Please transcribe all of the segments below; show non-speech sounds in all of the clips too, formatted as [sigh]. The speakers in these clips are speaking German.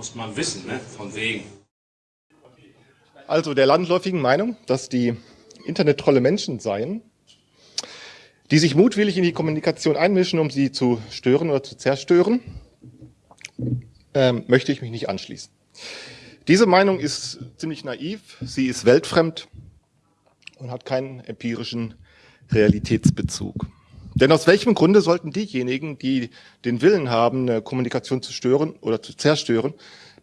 Muss man wissen, ne? von wegen. Also der landläufigen Meinung, dass die Internettrolle Menschen seien, die sich mutwillig in die Kommunikation einmischen, um sie zu stören oder zu zerstören, ähm, möchte ich mich nicht anschließen. Diese Meinung ist ziemlich naiv, sie ist weltfremd und hat keinen empirischen Realitätsbezug. Denn aus welchem Grunde sollten diejenigen, die den Willen haben, eine Kommunikation zu stören oder zu zerstören,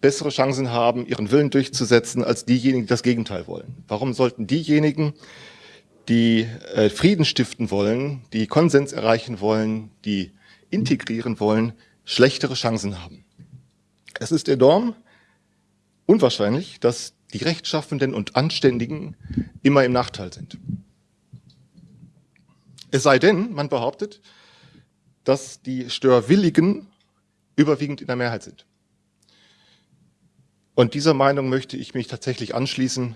bessere Chancen haben, ihren Willen durchzusetzen, als diejenigen, die das Gegenteil wollen? Warum sollten diejenigen, die äh, Frieden stiften wollen, die Konsens erreichen wollen, die integrieren wollen, schlechtere Chancen haben? Es ist enorm unwahrscheinlich, dass die Rechtschaffenden und Anständigen immer im Nachteil sind. Es sei denn, man behauptet, dass die Störwilligen überwiegend in der Mehrheit sind. Und dieser Meinung möchte ich mich tatsächlich anschließen.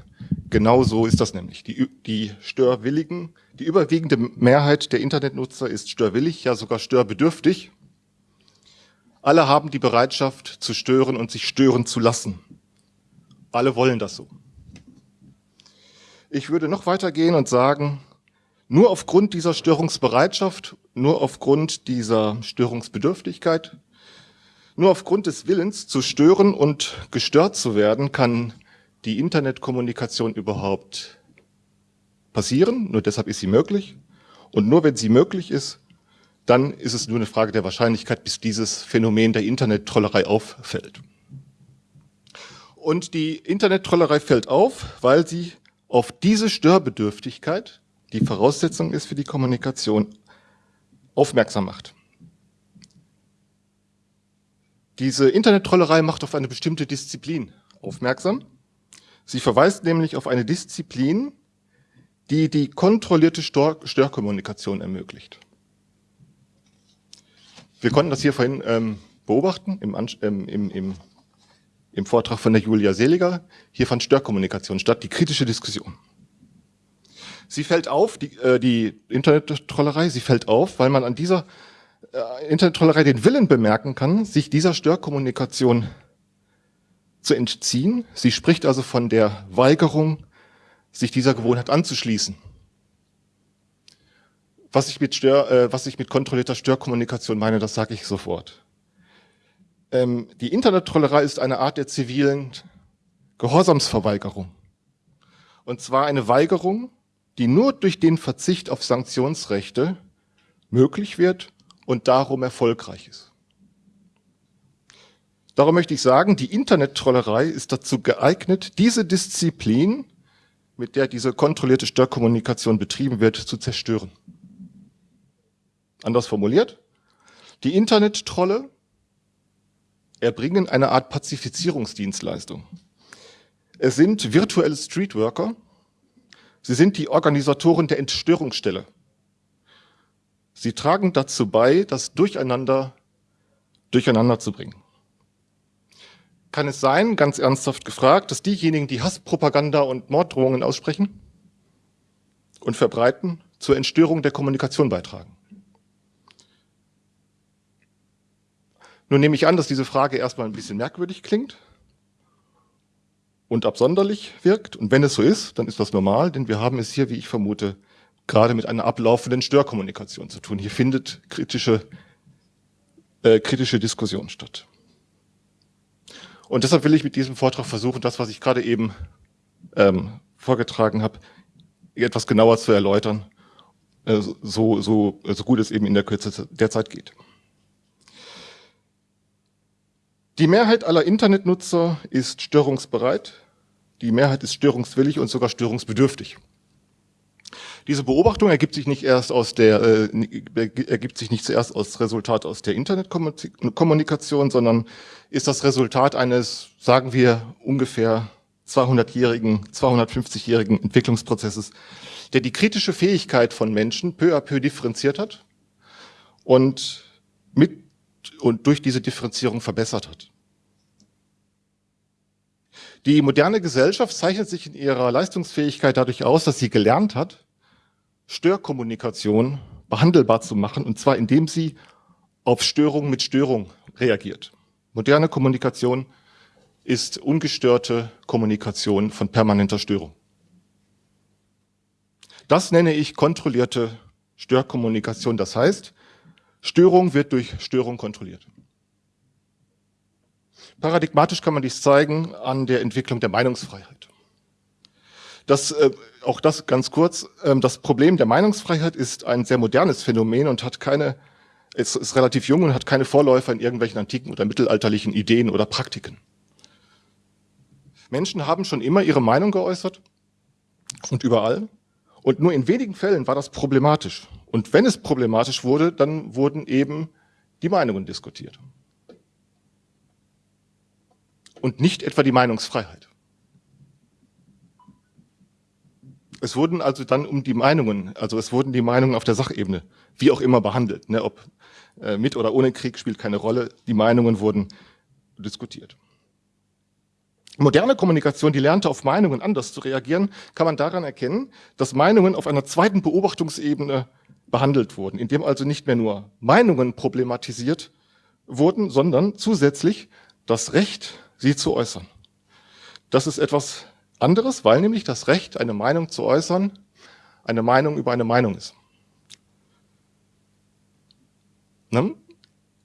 Genau so ist das nämlich. Die, die Störwilligen, die überwiegende Mehrheit der Internetnutzer ist störwillig, ja sogar störbedürftig. Alle haben die Bereitschaft zu stören und sich stören zu lassen. Alle wollen das so. Ich würde noch weitergehen und sagen, nur aufgrund dieser Störungsbereitschaft, nur aufgrund dieser Störungsbedürftigkeit, nur aufgrund des Willens zu stören und gestört zu werden, kann die Internetkommunikation überhaupt passieren. Nur deshalb ist sie möglich. Und nur wenn sie möglich ist, dann ist es nur eine Frage der Wahrscheinlichkeit, bis dieses Phänomen der Internettrollerei auffällt. Und die Internettrollerei fällt auf, weil sie auf diese Störbedürftigkeit, die Voraussetzung ist für die Kommunikation, aufmerksam macht. Diese Internettrollerei macht auf eine bestimmte Disziplin aufmerksam. Sie verweist nämlich auf eine Disziplin, die die kontrollierte Störkommunikation ermöglicht. Wir konnten das hier vorhin ähm, beobachten im, ähm, im, im im Vortrag von der Julia Seliger. Hier fand Störkommunikation statt, die kritische Diskussion. Sie fällt auf, die, äh, die Internet-Trollerei, sie fällt auf, weil man an dieser äh, Internet-Trollerei den Willen bemerken kann, sich dieser Störkommunikation zu entziehen. Sie spricht also von der Weigerung, sich dieser Gewohnheit anzuschließen. Was ich mit, Stör, äh, was ich mit kontrollierter Störkommunikation meine, das sage ich sofort. Ähm, die Internettrollerei ist eine Art der zivilen Gehorsamsverweigerung. Und zwar eine Weigerung, die nur durch den Verzicht auf Sanktionsrechte möglich wird und darum erfolgreich ist. Darum möchte ich sagen, die Internettrollerei ist dazu geeignet, diese Disziplin, mit der diese kontrollierte Störkommunikation betrieben wird, zu zerstören. Anders formuliert, die Internettrolle erbringen eine Art Pazifizierungsdienstleistung. Es sind virtuelle Streetworker. Sie sind die Organisatoren der Entstörungsstelle. Sie tragen dazu bei, das Durcheinander durcheinander zu bringen. Kann es sein, ganz ernsthaft gefragt, dass diejenigen, die Hasspropaganda und Morddrohungen aussprechen und verbreiten, zur Entstörung der Kommunikation beitragen? Nun nehme ich an, dass diese Frage erstmal ein bisschen merkwürdig klingt und absonderlich wirkt. Und wenn es so ist, dann ist das normal, denn wir haben es hier, wie ich vermute, gerade mit einer ablaufenden Störkommunikation zu tun. Hier findet kritische, äh, kritische Diskussion statt. Und deshalb will ich mit diesem Vortrag versuchen, das, was ich gerade eben ähm, vorgetragen habe, etwas genauer zu erläutern, äh, so, so, so gut es eben in der Kürze der Zeit geht. Die Mehrheit aller Internetnutzer ist störungsbereit, die Mehrheit ist störungswillig und sogar störungsbedürftig. Diese Beobachtung ergibt sich nicht erst aus der, äh, ergibt sich nicht zuerst als Resultat aus der Internetkommunikation, sondern ist das Resultat eines, sagen wir, ungefähr 200-jährigen, 250-jährigen Entwicklungsprozesses, der die kritische Fähigkeit von Menschen peu à peu differenziert hat und mit und durch diese Differenzierung verbessert hat. Die moderne Gesellschaft zeichnet sich in ihrer Leistungsfähigkeit dadurch aus, dass sie gelernt hat, Störkommunikation behandelbar zu machen, und zwar indem sie auf Störung mit Störung reagiert. Moderne Kommunikation ist ungestörte Kommunikation von permanenter Störung. Das nenne ich kontrollierte Störkommunikation. Das heißt, Störung wird durch Störung kontrolliert. Paradigmatisch kann man dies zeigen an der Entwicklung der Meinungsfreiheit. Das, äh, auch das ganz kurz, äh, das Problem der Meinungsfreiheit ist ein sehr modernes Phänomen und hat keine, es ist relativ jung und hat keine Vorläufer in irgendwelchen antiken oder mittelalterlichen Ideen oder Praktiken. Menschen haben schon immer ihre Meinung geäußert und überall. Und nur in wenigen Fällen war das problematisch. Und wenn es problematisch wurde, dann wurden eben die Meinungen diskutiert. Und nicht etwa die Meinungsfreiheit. Es wurden also dann um die Meinungen, also es wurden die Meinungen auf der Sachebene, wie auch immer behandelt, ne, ob äh, mit oder ohne Krieg spielt keine Rolle, die Meinungen wurden diskutiert. Moderne Kommunikation, die lernte auf Meinungen anders zu reagieren, kann man daran erkennen, dass Meinungen auf einer zweiten Beobachtungsebene behandelt wurden, indem also nicht mehr nur Meinungen problematisiert wurden, sondern zusätzlich das Recht, sie zu äußern. Das ist etwas anderes, weil nämlich das Recht, eine Meinung zu äußern, eine Meinung über eine Meinung ist. Ne?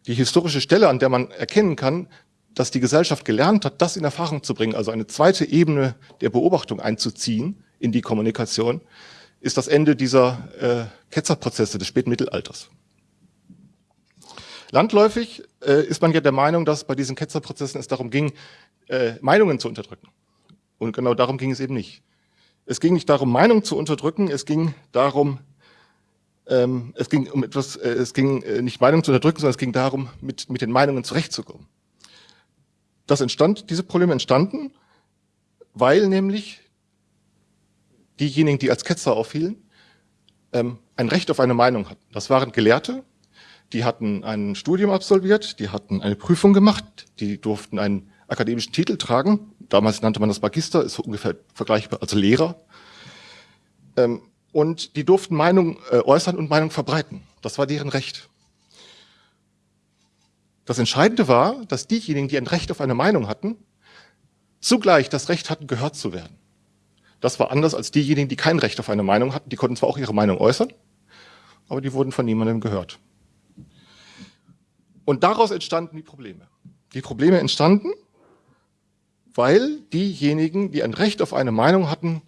Die historische Stelle, an der man erkennen kann, dass die Gesellschaft gelernt hat, das in Erfahrung zu bringen, also eine zweite Ebene der Beobachtung einzuziehen in die Kommunikation, ist das Ende dieser äh, Ketzerprozesse des späten Mittelalters. Landläufig äh, ist man ja der Meinung, dass bei diesen Ketzerprozessen es darum ging, äh, Meinungen zu unterdrücken. Und genau darum ging es eben nicht. Es ging nicht darum, Meinung zu unterdrücken, es ging darum, ähm, es ging um etwas, äh, es ging äh, nicht Meinung zu unterdrücken, sondern es ging darum, mit, mit den Meinungen zurechtzukommen. Das entstand, diese Probleme entstanden, weil nämlich diejenigen, die als Ketzer auffielen, ähm, ein Recht auf eine Meinung hatten. Das waren Gelehrte, die hatten ein Studium absolviert, die hatten eine Prüfung gemacht, die durften einen akademischen Titel tragen. Damals nannte man das Magister, ist ungefähr vergleichbar als Lehrer. Ähm, und die durften Meinung äh, äußern und Meinung verbreiten. Das war deren Recht. Das Entscheidende war, dass diejenigen, die ein Recht auf eine Meinung hatten, zugleich das Recht hatten, gehört zu werden. Das war anders als diejenigen, die kein Recht auf eine Meinung hatten. Die konnten zwar auch ihre Meinung äußern, aber die wurden von niemandem gehört. Und daraus entstanden die Probleme. Die Probleme entstanden, weil diejenigen, die ein Recht auf eine Meinung hatten,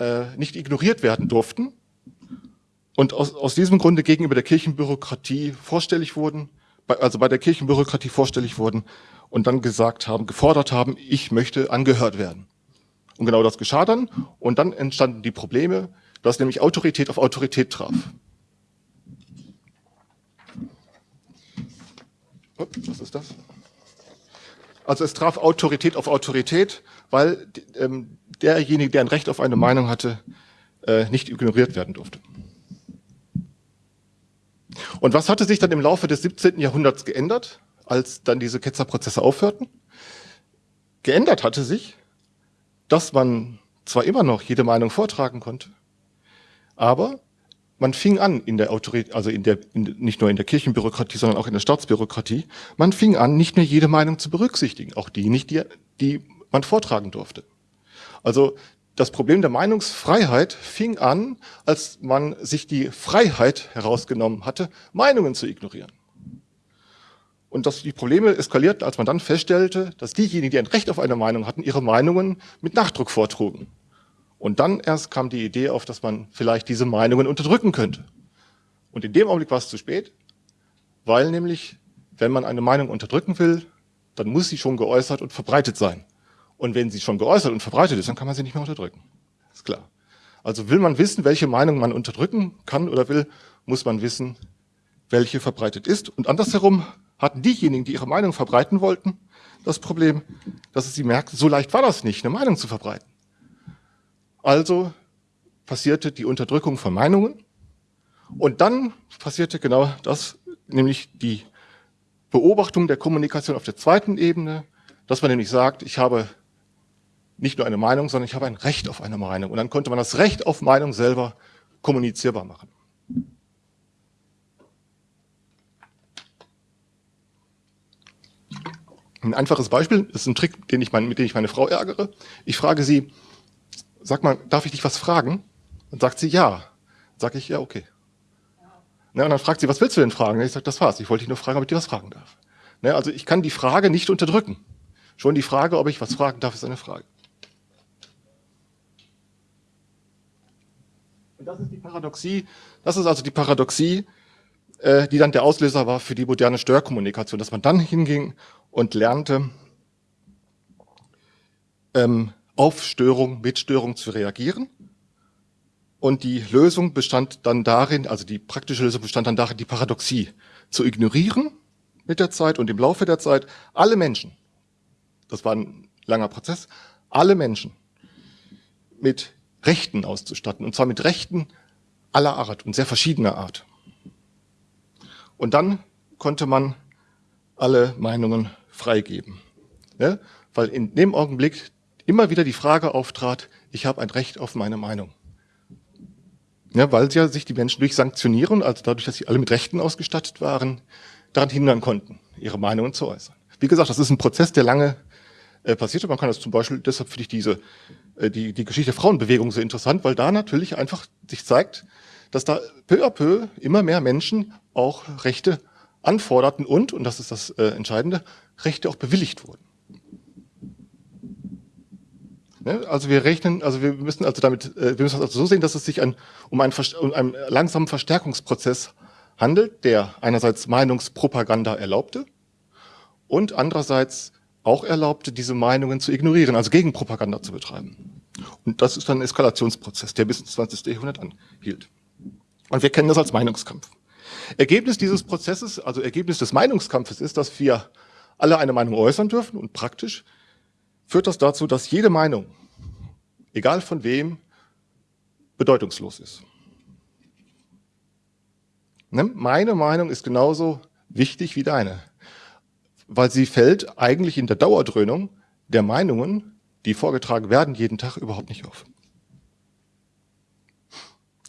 äh, nicht ignoriert werden durften und aus, aus diesem Grunde gegenüber der Kirchenbürokratie vorstellig wurden, also bei der Kirchenbürokratie vorstellig wurden und dann gesagt haben, gefordert haben, ich möchte angehört werden. Und genau das geschah dann. Und dann entstanden die Probleme, dass nämlich Autorität auf Autorität traf. Was ist das? Also es traf Autorität auf Autorität, weil ähm, derjenige, der ein Recht auf eine Meinung hatte, äh, nicht ignoriert werden durfte. Und was hatte sich dann im Laufe des 17. Jahrhunderts geändert, als dann diese Ketzerprozesse aufhörten? Geändert hatte sich, dass man zwar immer noch jede Meinung vortragen konnte, aber man fing an in der Autorität, also in der, in, nicht nur in der Kirchenbürokratie, sondern auch in der Staatsbürokratie, man fing an, nicht mehr jede Meinung zu berücksichtigen, auch die nicht, die, die man vortragen durfte. Also das Problem der Meinungsfreiheit fing an, als man sich die Freiheit herausgenommen hatte, Meinungen zu ignorieren. Und dass die Probleme eskalierten, als man dann feststellte, dass diejenigen, die ein Recht auf eine Meinung hatten, ihre Meinungen mit Nachdruck vortrugen. Und dann erst kam die Idee auf, dass man vielleicht diese Meinungen unterdrücken könnte. Und in dem Augenblick war es zu spät, weil nämlich, wenn man eine Meinung unterdrücken will, dann muss sie schon geäußert und verbreitet sein. Und wenn sie schon geäußert und verbreitet ist, dann kann man sie nicht mehr unterdrücken. Ist klar. Also will man wissen, welche Meinung man unterdrücken kann oder will, muss man wissen, welche verbreitet ist. Und andersherum hatten diejenigen, die ihre Meinung verbreiten wollten, das Problem, dass sie merkten, so leicht war das nicht, eine Meinung zu verbreiten. Also passierte die Unterdrückung von Meinungen und dann passierte genau das, nämlich die Beobachtung der Kommunikation auf der zweiten Ebene, dass man nämlich sagt, ich habe nicht nur eine Meinung, sondern ich habe ein Recht auf eine Meinung. Und dann konnte man das Recht auf Meinung selber kommunizierbar machen. Ein einfaches Beispiel, ist ein Trick, den ich mein, mit dem ich meine Frau ärgere. Ich frage sie, sag mal, darf ich dich was fragen? Und sagt sie ja. Sag ich, ja, okay. Ne, und dann fragt sie, was willst du denn fragen? Ich sage, das war's. Ich wollte dich nur fragen, ob ich dir was fragen darf. Ne, also ich kann die Frage nicht unterdrücken. Schon die Frage, ob ich was fragen darf, ist eine Frage. Und das ist die Paradoxie, das ist also die Paradoxie, äh, die dann der Auslöser war für die moderne Störkommunikation, dass man dann hinging und lernte, ähm, auf Störung, mit Störung zu reagieren. Und die Lösung bestand dann darin, also die praktische Lösung bestand dann darin, die Paradoxie zu ignorieren mit der Zeit und im Laufe der Zeit alle Menschen, das war ein langer Prozess, alle Menschen mit Rechten auszustatten, und zwar mit Rechten aller Art und sehr verschiedener Art. Und dann konnte man alle Meinungen freigeben. Ja? Weil in dem Augenblick immer wieder die Frage auftrat, ich habe ein Recht auf meine Meinung. Ja, weil ja sich die Menschen durch Sanktionieren, also dadurch, dass sie alle mit Rechten ausgestattet waren, daran hindern konnten, ihre Meinungen zu äußern. Wie gesagt, das ist ein Prozess, der lange äh, passierte. Man kann das zum Beispiel, deshalb finde ich diese, äh, die, die Geschichte der Frauenbewegung so interessant, weil da natürlich einfach sich zeigt, dass da peu à peu immer mehr Menschen auch Rechte anforderten und, und das ist das äh, Entscheidende, Rechte auch bewilligt wurden. Ne? Also wir rechnen, also wir müssen also damit, äh, wir müssen also so sehen, dass es sich an, um, einen, um einen langsamen Verstärkungsprozess handelt, der einerseits Meinungspropaganda erlaubte und andererseits auch erlaubte, diese Meinungen zu ignorieren, also Gegenpropaganda zu betreiben. Und das ist dann ein Eskalationsprozess, der bis ins 20. Jahrhundert anhielt. Und wir kennen das als Meinungskampf. Ergebnis dieses Prozesses, also Ergebnis des Meinungskampfes ist, dass wir alle eine Meinung äußern dürfen und praktisch führt das dazu, dass jede Meinung, egal von wem, bedeutungslos ist. Ne? Meine Meinung ist genauso wichtig wie deine, weil sie fällt eigentlich in der Dauerdröhnung der Meinungen, die vorgetragen werden, jeden Tag überhaupt nicht auf.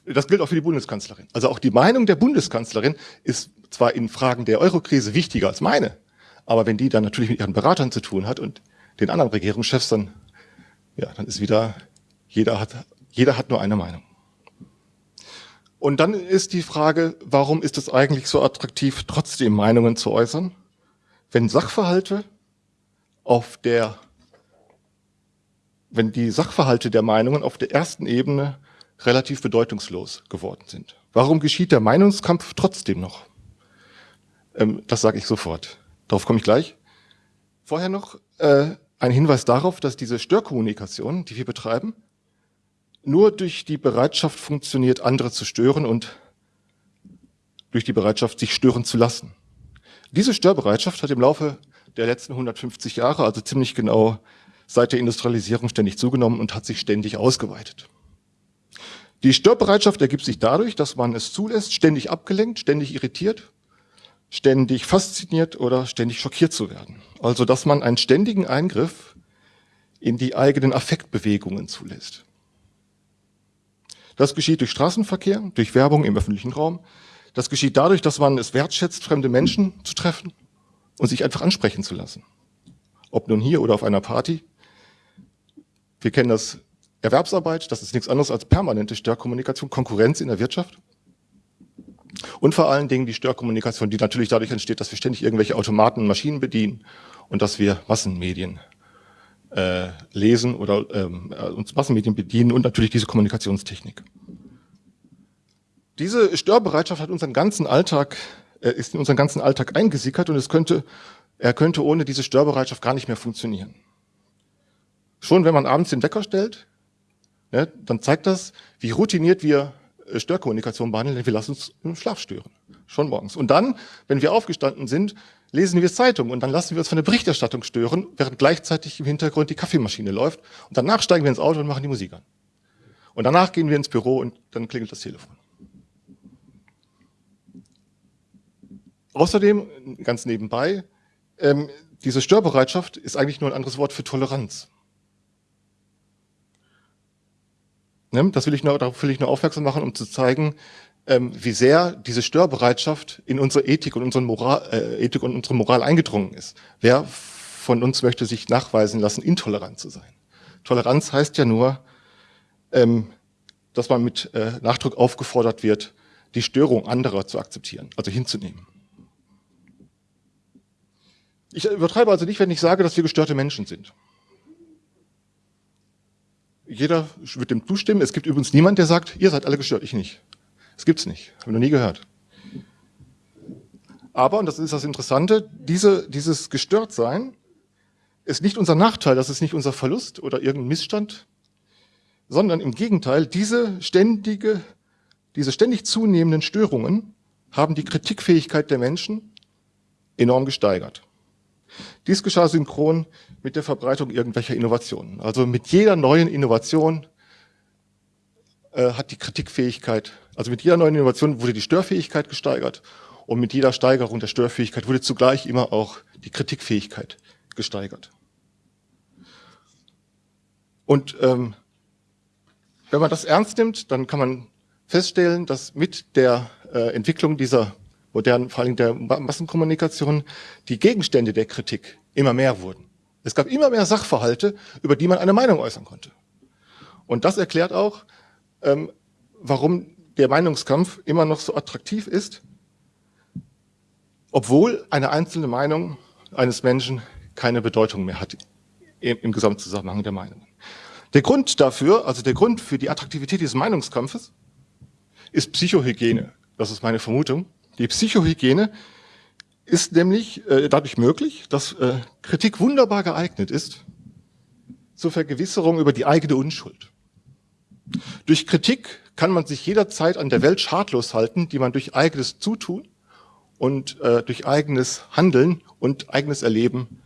Das gilt auch für die Bundeskanzlerin. Also auch die Meinung der Bundeskanzlerin ist zwar in Fragen der Eurokrise wichtiger als meine, aber wenn die dann natürlich mit ihren Beratern zu tun hat und den anderen Regierungschefs, dann, ja, dann ist wieder, jeder hat, jeder hat nur eine Meinung. Und dann ist die Frage, warum ist es eigentlich so attraktiv, trotzdem Meinungen zu äußern, wenn Sachverhalte auf der, wenn die Sachverhalte der Meinungen auf der ersten Ebene relativ bedeutungslos geworden sind. Warum geschieht der Meinungskampf trotzdem noch? Ähm, das sage ich sofort. Darauf komme ich gleich. Vorher noch äh, ein Hinweis darauf, dass diese Störkommunikation, die wir betreiben, nur durch die Bereitschaft funktioniert, andere zu stören und durch die Bereitschaft, sich stören zu lassen. Diese Störbereitschaft hat im Laufe der letzten 150 Jahre, also ziemlich genau seit der Industrialisierung, ständig zugenommen und hat sich ständig ausgeweitet. Die Störbereitschaft ergibt sich dadurch, dass man es zulässt, ständig abgelenkt, ständig irritiert, ständig fasziniert oder ständig schockiert zu werden. Also, dass man einen ständigen Eingriff in die eigenen Affektbewegungen zulässt. Das geschieht durch Straßenverkehr, durch Werbung im öffentlichen Raum. Das geschieht dadurch, dass man es wertschätzt, fremde Menschen zu treffen und sich einfach ansprechen zu lassen. Ob nun hier oder auf einer Party. Wir kennen das Erwerbsarbeit, das ist nichts anderes als permanente Störkommunikation, Konkurrenz in der Wirtschaft. Und vor allen Dingen die Störkommunikation, die natürlich dadurch entsteht, dass wir ständig irgendwelche Automaten und Maschinen bedienen und dass wir Massenmedien äh, lesen oder ähm, äh, uns Massenmedien bedienen und natürlich diese Kommunikationstechnik. Diese Störbereitschaft hat unseren ganzen Alltag, äh, ist in unseren ganzen Alltag eingesickert und es könnte, er könnte ohne diese Störbereitschaft gar nicht mehr funktionieren. Schon wenn man abends den Wecker stellt, ja, dann zeigt das, wie routiniert wir Störkommunikation behandeln, denn wir lassen uns im Schlaf stören. Schon morgens. Und dann, wenn wir aufgestanden sind, lesen wir Zeitung und dann lassen wir uns von der Berichterstattung stören, während gleichzeitig im Hintergrund die Kaffeemaschine läuft. Und danach steigen wir ins Auto und machen die Musik an. Und danach gehen wir ins Büro und dann klingelt das Telefon. Außerdem, ganz nebenbei, ähm, diese Störbereitschaft ist eigentlich nur ein anderes Wort für Toleranz. Ne? Das will ich nur, darauf will ich nur aufmerksam machen, um zu zeigen, ähm, wie sehr diese Störbereitschaft in unsere Ethik und unsere Moral, äh, Ethik und unsere Moral eingedrungen ist. Wer von uns möchte sich nachweisen lassen, intolerant zu sein. Toleranz heißt ja nur, ähm, dass man mit äh, Nachdruck aufgefordert wird, die Störung anderer zu akzeptieren, also hinzunehmen. Ich übertreibe also nicht, wenn ich sage, dass wir gestörte Menschen sind. Jeder wird dem zustimmen. Es gibt übrigens niemand, der sagt, ihr seid alle gestört, ich nicht. Das gibt's nicht. Habe ich noch nie gehört. Aber, und das ist das Interessante, diese, dieses Gestörtsein ist nicht unser Nachteil, das ist nicht unser Verlust oder irgendein Missstand, sondern im Gegenteil, diese ständige, diese ständig zunehmenden Störungen haben die Kritikfähigkeit der Menschen enorm gesteigert. Dies geschah synchron mit der Verbreitung irgendwelcher Innovationen. Also mit jeder neuen Innovation äh, hat die Kritikfähigkeit, also mit jeder neuen Innovation wurde die Störfähigkeit gesteigert und mit jeder Steigerung der Störfähigkeit wurde zugleich immer auch die Kritikfähigkeit gesteigert. Und ähm, wenn man das ernst nimmt, dann kann man feststellen, dass mit der äh, Entwicklung dieser modernen, vor allem der Massenkommunikation, die Gegenstände der Kritik immer mehr wurden. Es gab immer mehr Sachverhalte, über die man eine Meinung äußern konnte. Und das erklärt auch, ähm, warum der Meinungskampf immer noch so attraktiv ist, obwohl eine einzelne Meinung eines Menschen keine Bedeutung mehr hat im, im Gesamtzusammenhang der Meinungen. Der Grund dafür, also der Grund für die Attraktivität dieses Meinungskampfes, ist Psychohygiene. Das ist meine Vermutung. Die Psychohygiene ist nämlich äh, dadurch möglich, dass äh, Kritik wunderbar geeignet ist zur Vergewisserung über die eigene Unschuld. Durch Kritik kann man sich jederzeit an der Welt schadlos halten, die man durch eigenes Zutun und äh, durch eigenes Handeln und eigenes Erleben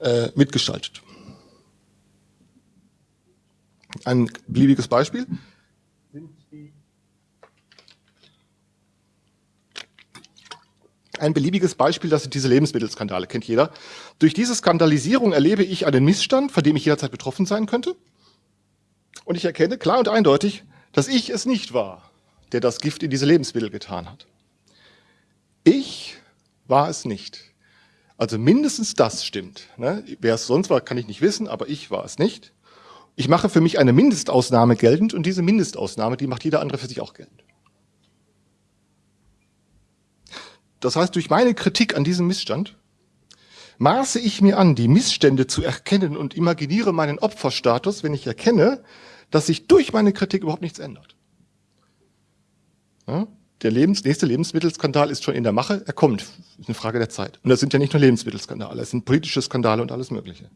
äh, mitgestaltet. Ein beliebiges Beispiel ein beliebiges Beispiel, das sind diese Lebensmittelskandale, kennt jeder. Durch diese Skandalisierung erlebe ich einen Missstand, von dem ich jederzeit betroffen sein könnte. Und ich erkenne klar und eindeutig, dass ich es nicht war, der das Gift in diese Lebensmittel getan hat. Ich war es nicht. Also mindestens das stimmt. Ne? Wer es sonst war, kann ich nicht wissen, aber ich war es nicht. Ich mache für mich eine Mindestausnahme geltend und diese Mindestausnahme, die macht jeder andere für sich auch geltend. Das heißt, durch meine Kritik an diesem Missstand maße ich mir an, die Missstände zu erkennen und imaginiere meinen Opferstatus, wenn ich erkenne, dass sich durch meine Kritik überhaupt nichts ändert. Ja? Der Lebens nächste Lebensmittelskandal ist schon in der Mache, er kommt, ist eine Frage der Zeit. Und das sind ja nicht nur Lebensmittelskandale, es sind politische Skandale und alles Mögliche.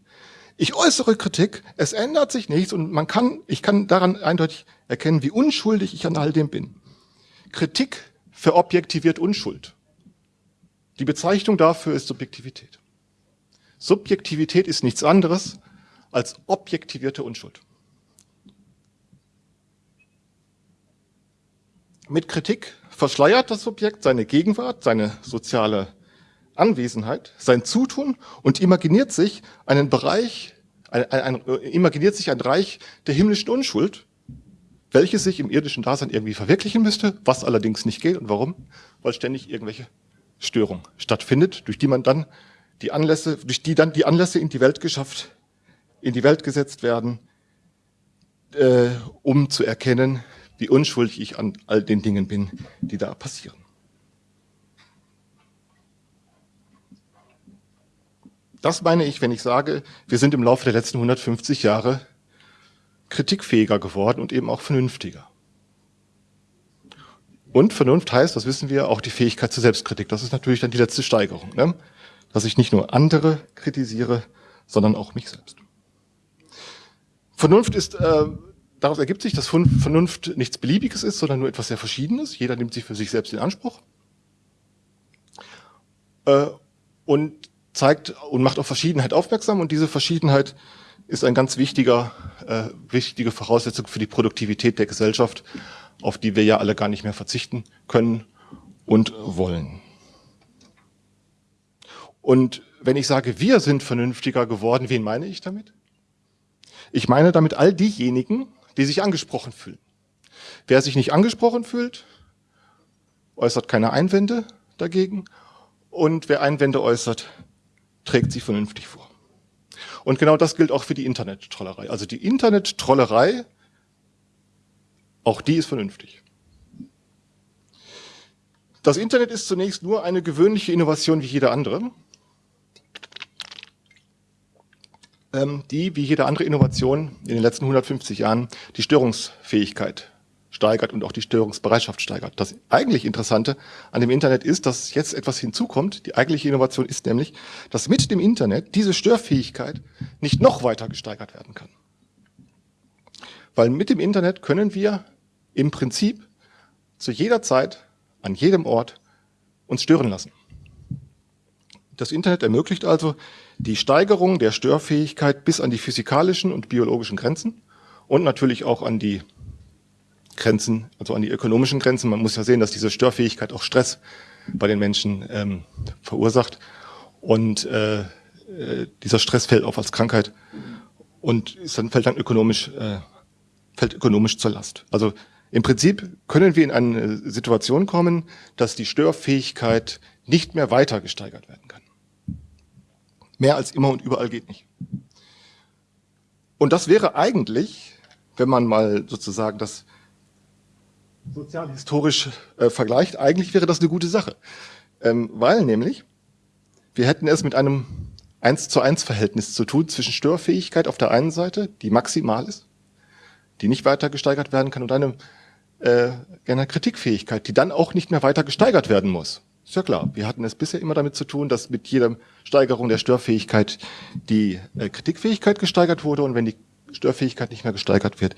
Ich äußere Kritik, es ändert sich nichts und man kann, ich kann daran eindeutig erkennen, wie unschuldig ich an all dem bin. Kritik verobjektiviert Unschuld. Die Bezeichnung dafür ist Subjektivität. Subjektivität ist nichts anderes als objektivierte Unschuld. Mit Kritik verschleiert das Subjekt seine Gegenwart, seine soziale Anwesenheit, sein Zutun und imaginiert sich einen Bereich, ein, ein, ein, imaginiert sich ein Reich der himmlischen Unschuld, welches sich im irdischen Dasein irgendwie verwirklichen müsste, was allerdings nicht geht. Und warum? Weil ständig irgendwelche Störung stattfindet, durch die man dann die Anlässe, durch die dann die Anlässe in die Welt geschafft, in die Welt gesetzt werden, äh, um zu erkennen, wie unschuldig ich an all den Dingen bin, die da passieren. Das meine ich, wenn ich sage, wir sind im Laufe der letzten 150 Jahre kritikfähiger geworden und eben auch vernünftiger. Und Vernunft heißt, das wissen wir, auch die Fähigkeit zur Selbstkritik. Das ist natürlich dann die letzte Steigerung, ne? dass ich nicht nur andere kritisiere, sondern auch mich selbst. Vernunft ist, äh, daraus ergibt sich, dass Vernunft nichts Beliebiges ist, sondern nur etwas sehr Verschiedenes. Jeder nimmt sich für sich selbst in Anspruch äh, und zeigt und macht auf Verschiedenheit aufmerksam. Und diese Verschiedenheit ist ein ganz wichtiger, äh, wichtige Voraussetzung für die Produktivität der Gesellschaft auf die wir ja alle gar nicht mehr verzichten können und wollen. Und wenn ich sage, wir sind vernünftiger geworden, wen meine ich damit? Ich meine damit all diejenigen, die sich angesprochen fühlen. Wer sich nicht angesprochen fühlt, äußert keine Einwände dagegen. Und wer Einwände äußert, trägt sie vernünftig vor. Und genau das gilt auch für die Internet-Trollerei. Also die Internet-Trollerei, auch die ist vernünftig. Das Internet ist zunächst nur eine gewöhnliche Innovation wie jede andere, ähm, die wie jede andere Innovation in den letzten 150 Jahren die Störungsfähigkeit steigert und auch die Störungsbereitschaft steigert. Das eigentlich Interessante an dem Internet ist, dass jetzt etwas hinzukommt. Die eigentliche Innovation ist nämlich, dass mit dem Internet diese Störfähigkeit nicht noch weiter gesteigert werden kann. Weil mit dem Internet können wir im Prinzip zu jeder Zeit an jedem Ort uns stören lassen. Das Internet ermöglicht also die Steigerung der Störfähigkeit bis an die physikalischen und biologischen Grenzen und natürlich auch an die Grenzen, also an die ökonomischen Grenzen. Man muss ja sehen, dass diese Störfähigkeit auch Stress bei den Menschen ähm, verursacht. Und äh, äh, dieser Stress fällt auf als Krankheit und ist dann, fällt dann ökonomisch, äh, fällt ökonomisch zur Last. Also im Prinzip können wir in eine Situation kommen, dass die Störfähigkeit nicht mehr weiter gesteigert werden kann. Mehr als immer und überall geht nicht. Und das wäre eigentlich, wenn man mal sozusagen das sozialhistorisch äh, vergleicht, eigentlich wäre das eine gute Sache. Ähm, weil nämlich, wir hätten es mit einem 1 zu 1 Verhältnis zu tun zwischen Störfähigkeit auf der einen Seite, die maximal ist, die nicht weiter gesteigert werden kann, und einem äh, einer Kritikfähigkeit, die dann auch nicht mehr weiter gesteigert werden muss. Ist ja klar. Wir hatten es bisher immer damit zu tun, dass mit jeder Steigerung der Störfähigkeit die äh, Kritikfähigkeit gesteigert wurde und wenn die Störfähigkeit nicht mehr gesteigert wird,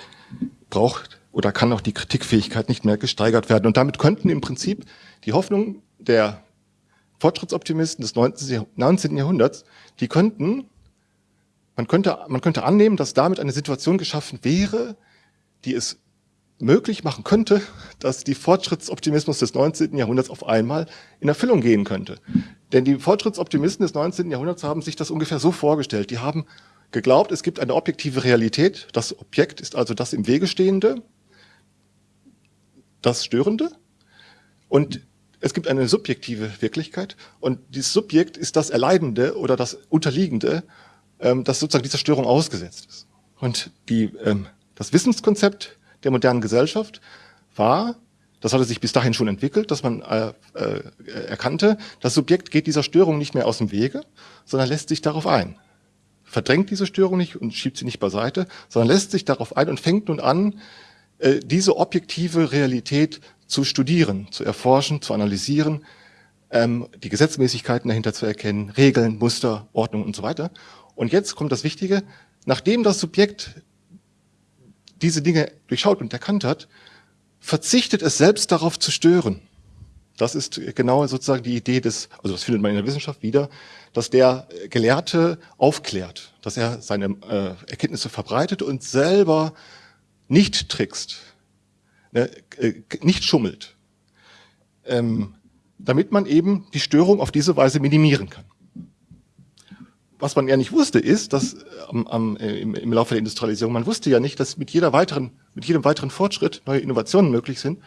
braucht oder kann auch die Kritikfähigkeit nicht mehr gesteigert werden. Und damit könnten im Prinzip die Hoffnungen der Fortschrittsoptimisten des 19. Jahrhunderts, die könnten, man könnte, man könnte annehmen, dass damit eine Situation geschaffen wäre, die es möglich machen könnte, dass die Fortschrittsoptimismus des 19. Jahrhunderts auf einmal in Erfüllung gehen könnte. Denn die Fortschrittsoptimisten des 19. Jahrhunderts haben sich das ungefähr so vorgestellt. Die haben geglaubt, es gibt eine objektive Realität. Das Objekt ist also das im Wege stehende, das Störende. Und es gibt eine subjektive Wirklichkeit. Und dieses Subjekt ist das Erleidende oder das Unterliegende, ähm, das sozusagen dieser Störung ausgesetzt ist. Und die, ähm, das Wissenskonzept der modernen Gesellschaft war, das hatte sich bis dahin schon entwickelt, dass man äh, äh, erkannte, das Subjekt geht dieser Störung nicht mehr aus dem Wege, sondern lässt sich darauf ein. Verdrängt diese Störung nicht und schiebt sie nicht beiseite, sondern lässt sich darauf ein und fängt nun an, äh, diese objektive Realität zu studieren, zu erforschen, zu analysieren, ähm, die Gesetzmäßigkeiten dahinter zu erkennen, Regeln, Muster, Ordnung und so weiter. Und jetzt kommt das Wichtige, nachdem das Subjekt diese Dinge durchschaut und erkannt hat, verzichtet es selbst darauf zu stören. Das ist genau sozusagen die Idee des, also das findet man in der Wissenschaft wieder, dass der Gelehrte aufklärt, dass er seine äh, Erkenntnisse verbreitet und selber nicht trickst, ne, äh, nicht schummelt, ähm, damit man eben die Störung auf diese Weise minimieren kann was man ja nicht wusste, ist, dass äh, am, am, äh, im, im Laufe der Industrialisierung, man wusste ja nicht, dass mit jeder weiteren, mit jedem weiteren Fortschritt neue Innovationen möglich sind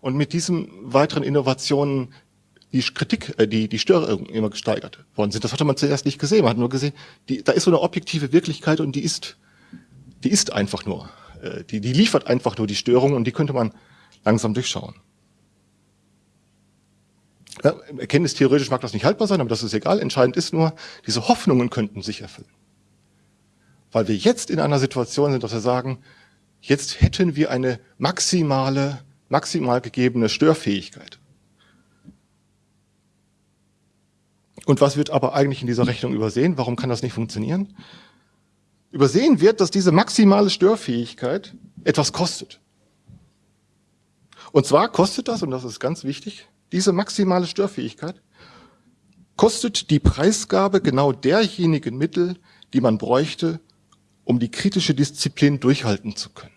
und mit diesen weiteren Innovationen die Kritik, äh, die, die Störungen immer gesteigert worden sind. Das hatte man zuerst nicht gesehen. Man hat nur gesehen, die, da ist so eine objektive Wirklichkeit und die ist, die ist einfach nur, äh, die, die liefert einfach nur die Störungen und die könnte man langsam durchschauen. Ja, erkenntnistheoretisch mag das nicht haltbar sein, aber das ist egal. Entscheidend ist nur, diese Hoffnungen könnten sich erfüllen. Weil wir jetzt in einer Situation sind, dass wir sagen, jetzt hätten wir eine maximale, maximal gegebene Störfähigkeit. Und was wird aber eigentlich in dieser Rechnung übersehen? Warum kann das nicht funktionieren? Übersehen wird, dass diese maximale Störfähigkeit etwas kostet. Und zwar kostet das, und das ist ganz wichtig, diese maximale Störfähigkeit kostet die Preisgabe genau derjenigen Mittel, die man bräuchte, um die kritische Disziplin durchhalten zu können.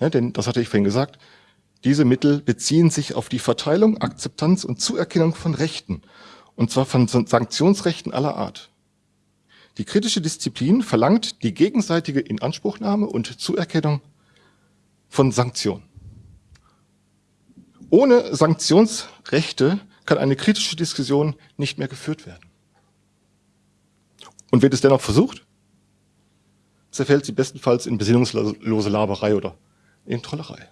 Ja, denn, das hatte ich vorhin gesagt, diese Mittel beziehen sich auf die Verteilung, Akzeptanz und Zuerkennung von Rechten, und zwar von Sanktionsrechten aller Art. Die kritische Disziplin verlangt die gegenseitige Inanspruchnahme und Zuerkennung von Sanktionen. Ohne Sanktionsrechte kann eine kritische Diskussion nicht mehr geführt werden. Und wird es dennoch versucht, zerfällt sie bestenfalls in besinnungslose Laberei oder in Trollerei.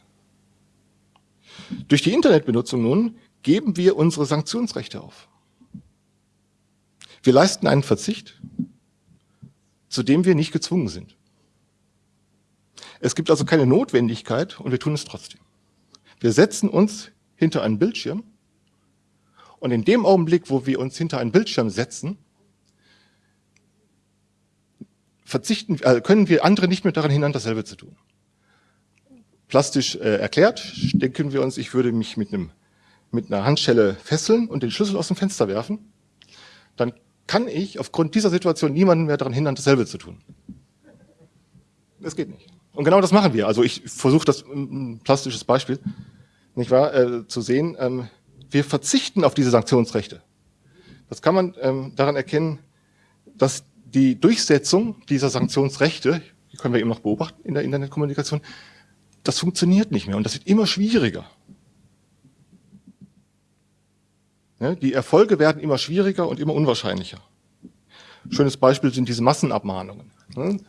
Durch die Internetbenutzung nun geben wir unsere Sanktionsrechte auf. Wir leisten einen Verzicht, zu dem wir nicht gezwungen sind. Es gibt also keine Notwendigkeit und wir tun es trotzdem. Wir setzen uns hinter einen Bildschirm und in dem Augenblick, wo wir uns hinter einen Bildschirm setzen, verzichten, äh, können wir andere nicht mehr daran hindern, dasselbe zu tun. Plastisch äh, erklärt, denken wir uns, ich würde mich mit, einem, mit einer Handschelle fesseln und den Schlüssel aus dem Fenster werfen, dann kann ich aufgrund dieser Situation niemanden mehr daran hindern, dasselbe zu tun. Das geht nicht. Und genau das machen wir. Also ich versuche das, ein plastisches Beispiel, nicht wahr, äh, zu sehen. Ähm, wir verzichten auf diese Sanktionsrechte. Das kann man ähm, daran erkennen, dass die Durchsetzung dieser Sanktionsrechte, die können wir eben noch beobachten in der Internetkommunikation, das funktioniert nicht mehr und das wird immer schwieriger. Ja, die Erfolge werden immer schwieriger und immer unwahrscheinlicher. Schönes Beispiel sind diese Massenabmahnungen.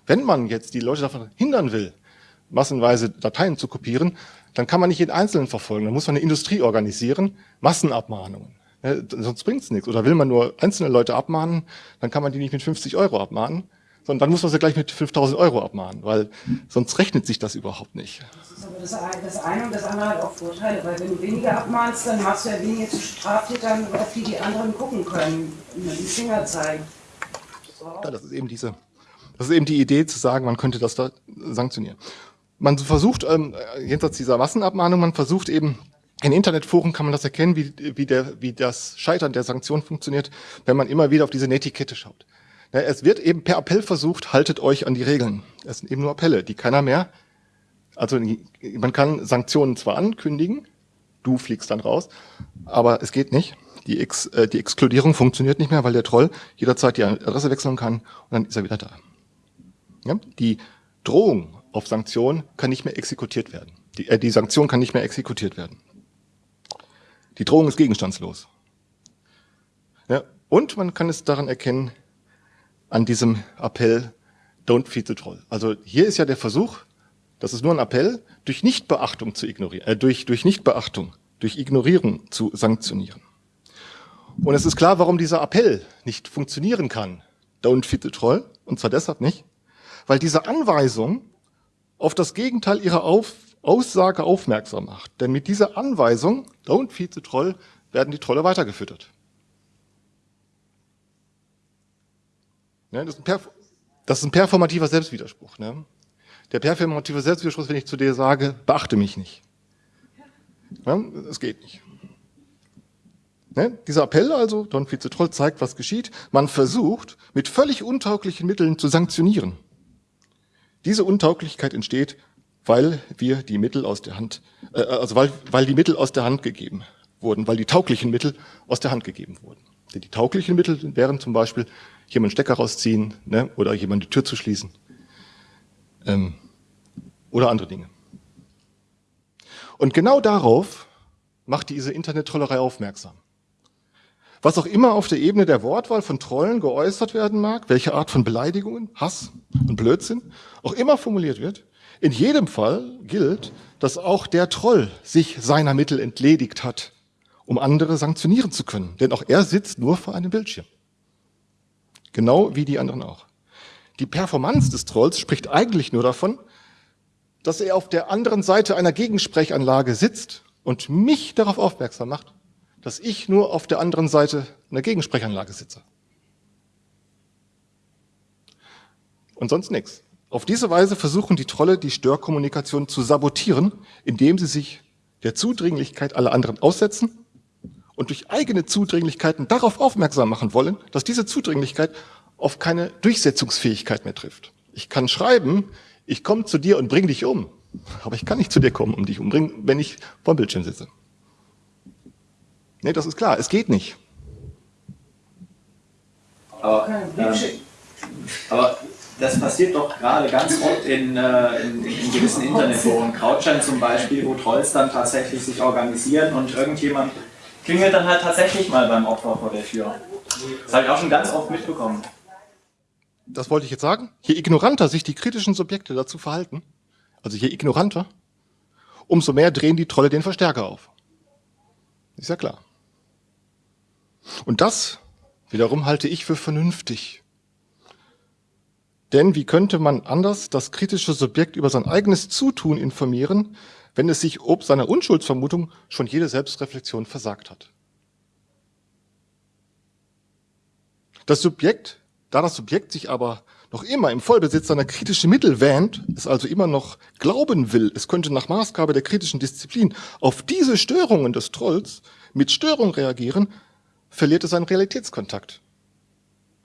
Wenn man jetzt die Leute davon hindern will, massenweise Dateien zu kopieren, dann kann man nicht jeden Einzelnen verfolgen. Dann muss man eine Industrie organisieren, Massenabmahnungen. Ja, sonst bringt's nichts. Oder will man nur einzelne Leute abmahnen, dann kann man die nicht mit 50 Euro abmahnen, sondern dann muss man sie gleich mit 5000 Euro abmahnen, weil sonst rechnet sich das überhaupt nicht. Das ist aber das, das eine und das andere hat auch Vorteile, weil wenn du weniger abmahnst, dann machst du ja weniger zu Straftätern, auf die die anderen gucken können, die Finger zeigen. Ja, das ist eben diese, das ist eben die Idee zu sagen, man könnte das da sanktionieren. Man versucht, ähm, jenseits dieser Massenabmahnung, man versucht eben in Internetforen kann man das erkennen, wie, wie, der, wie das Scheitern der Sanktion funktioniert, wenn man immer wieder auf diese Netiquette schaut. Ja, es wird eben per Appell versucht, haltet euch an die Regeln. Es sind eben nur Appelle, die keiner mehr. Also man kann Sanktionen zwar ankündigen, du fliegst dann raus, aber es geht nicht. Die, Ex, äh, die Exkludierung funktioniert nicht mehr, weil der Troll jederzeit die Adresse wechseln kann und dann ist er wieder da. Ja? Die Drohung auf Sanktion kann nicht mehr exekutiert werden. Die, äh, die Sanktion kann nicht mehr exekutiert werden. Die Drohung ist gegenstandslos. Ja, und man kann es daran erkennen, an diesem Appell, don't feed the troll. Also hier ist ja der Versuch, das ist nur ein Appell, durch Nichtbeachtung zu ignorieren, äh, durch, durch Nichtbeachtung, durch Ignorierung zu sanktionieren. Und es ist klar, warum dieser Appell nicht funktionieren kann, don't feed the troll, und zwar deshalb nicht, weil diese Anweisung auf das Gegenteil ihrer auf Aussage aufmerksam macht. Denn mit dieser Anweisung, don't feed the troll, werden die Trolle weitergefüttert. Ja, das, ist das, ist ein performativer Selbstwiderspruch. Ne? Der performative Selbstwiderspruch wenn ich zu dir sage, beachte mich nicht. Ja, das geht nicht. Ne? Dieser Appell also, Don troll, zeigt, was geschieht. Man versucht, mit völlig untauglichen Mitteln zu sanktionieren. Diese Untauglichkeit entsteht weil wir die Mittel aus der Hand, äh, also weil, weil die Mittel aus der Hand gegeben wurden, weil die tauglichen Mittel aus der Hand gegeben wurden. Denn die tauglichen Mittel wären zum Beispiel jemand Stecker rausziehen ne, oder jemand die Tür zu schließen ähm, oder andere Dinge. Und genau darauf macht diese Internet-Trollerei aufmerksam. Was auch immer auf der Ebene der Wortwahl von Trollen geäußert werden mag, welche Art von Beleidigungen, Hass und Blödsinn auch immer formuliert wird, in jedem Fall gilt, dass auch der Troll sich seiner Mittel entledigt hat, um andere sanktionieren zu können. Denn auch er sitzt nur vor einem Bildschirm. Genau wie die anderen auch. Die Performance des Trolls spricht eigentlich nur davon, dass er auf der anderen Seite einer Gegensprechanlage sitzt und mich darauf aufmerksam macht, dass ich nur auf der anderen Seite einer Gegensprechanlage sitze. Und sonst nichts. Auf diese Weise versuchen die Trolle, die Störkommunikation zu sabotieren, indem sie sich der Zudringlichkeit aller anderen aussetzen und durch eigene Zudringlichkeiten darauf aufmerksam machen wollen, dass diese Zudringlichkeit auf keine Durchsetzungsfähigkeit mehr trifft. Ich kann schreiben, ich komme zu dir und bring dich um, aber ich kann nicht zu dir kommen und dich umbringen, wenn ich vor dem Bildschirm sitze. Nee, das ist klar, es geht nicht. Aber, ähm, aber das passiert doch gerade ganz oft in, äh, in, in, gewissen Internetforen, Krautschein zum Beispiel, wo Trolls dann tatsächlich sich organisieren und irgendjemand klingelt dann halt tatsächlich mal beim Opfer vor der Tür. Das habe ich auch schon ganz oft mitbekommen. das wollte ich jetzt sagen, je ignoranter sich die kritischen Subjekte dazu verhalten, also je ignoranter, umso mehr drehen die Trolle den Verstärker auf. Ist ja klar. Und das wiederum halte ich für vernünftig. Denn wie könnte man anders das kritische Subjekt über sein eigenes Zutun informieren, wenn es sich ob seiner Unschuldsvermutung schon jede Selbstreflexion versagt hat? Das Subjekt, da das Subjekt sich aber noch immer im Vollbesitz seiner kritischen Mittel wähnt, es also immer noch glauben will, es könnte nach Maßgabe der kritischen Disziplin auf diese Störungen des Trolls mit Störung reagieren, verliert es seinen Realitätskontakt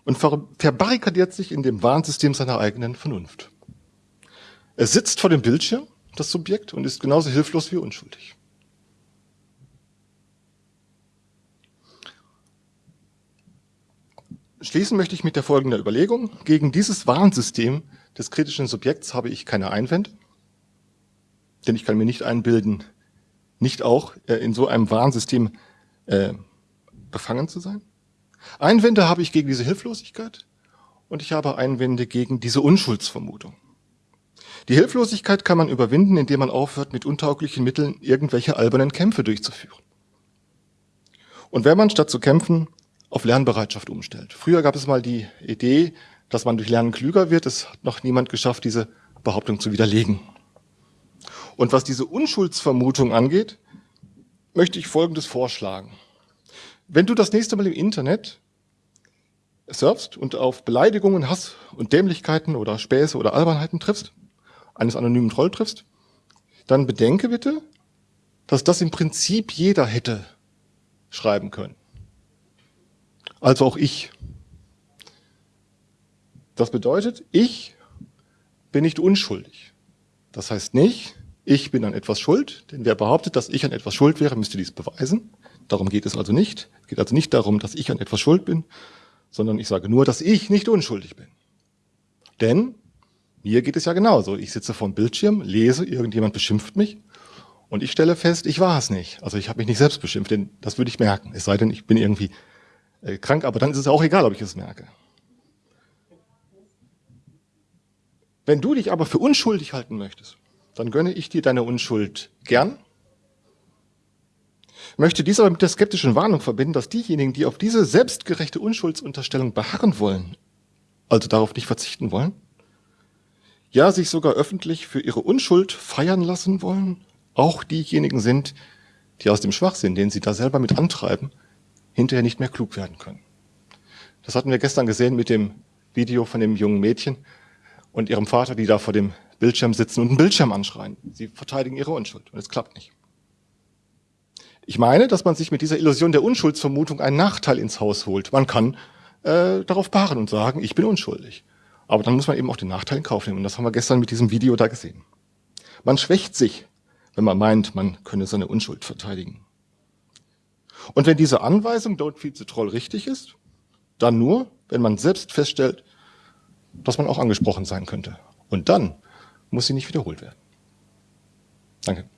und verbarrikadiert sich in dem Warnsystem seiner eigenen Vernunft. Er sitzt vor dem Bildschirm, das Subjekt, und ist genauso hilflos wie unschuldig. Schließen möchte ich mit der folgenden Überlegung. Gegen dieses Warnsystem des kritischen Subjekts habe ich keine Einwände, denn ich kann mir nicht einbilden, nicht auch äh, in so einem Warnsystem äh, befangen zu sein. Einwände habe ich gegen diese Hilflosigkeit und ich habe Einwände gegen diese Unschuldsvermutung. Die Hilflosigkeit kann man überwinden, indem man aufhört, mit untauglichen Mitteln irgendwelche albernen Kämpfe durchzuführen. Und wenn man statt zu kämpfen auf Lernbereitschaft umstellt. Früher gab es mal die Idee, dass man durch Lernen klüger wird. Es hat noch niemand geschafft, diese Behauptung zu widerlegen. Und was diese Unschuldsvermutung angeht, möchte ich Folgendes vorschlagen. Wenn du das nächste Mal im Internet surfst und auf Beleidigungen, Hass und Dämlichkeiten oder Späße oder Albernheiten triffst, eines anonymen Troll triffst, dann bedenke bitte, dass das im Prinzip jeder hätte schreiben können. Also auch ich. Das bedeutet, ich bin nicht unschuldig. Das heißt nicht, ich bin an etwas schuld, denn wer behauptet, dass ich an etwas schuld wäre, müsste dies beweisen. Darum geht es also nicht. Es geht also nicht darum, dass ich an etwas schuld bin, sondern ich sage nur, dass ich nicht unschuldig bin. Denn mir geht es ja genauso. Ich sitze vor dem Bildschirm, lese, irgendjemand beschimpft mich und ich stelle fest, ich war es nicht. Also ich habe mich nicht selbst beschimpft, denn das würde ich merken. Es sei denn, ich bin irgendwie äh, krank, aber dann ist es auch egal, ob ich es merke. Wenn du dich aber für unschuldig halten möchtest, dann gönne ich dir deine Unschuld gern möchte dies aber mit der skeptischen Warnung verbinden, dass diejenigen, die auf diese selbstgerechte Unschuldsunterstellung beharren wollen, also darauf nicht verzichten wollen, ja sich sogar öffentlich für ihre Unschuld feiern lassen wollen, auch diejenigen sind, die aus dem Schwachsinn, den sie da selber mit antreiben, hinterher nicht mehr klug werden können. Das hatten wir gestern gesehen mit dem Video von dem jungen Mädchen und ihrem Vater, die da vor dem Bildschirm sitzen und einen Bildschirm anschreien. Sie verteidigen ihre Unschuld und es klappt nicht. Ich meine, dass man sich mit dieser Illusion der Unschuldsvermutung einen Nachteil ins Haus holt. Man kann äh, darauf beharren und sagen, ich bin unschuldig. Aber dann muss man eben auch den Nachteil in Kauf nehmen. Und das haben wir gestern mit diesem Video da gesehen. Man schwächt sich, wenn man meint, man könne seine Unschuld verteidigen. Und wenn diese Anweisung Don't Feed the Troll richtig ist, dann nur, wenn man selbst feststellt, dass man auch angesprochen sein könnte. Und dann muss sie nicht wiederholt werden. Danke.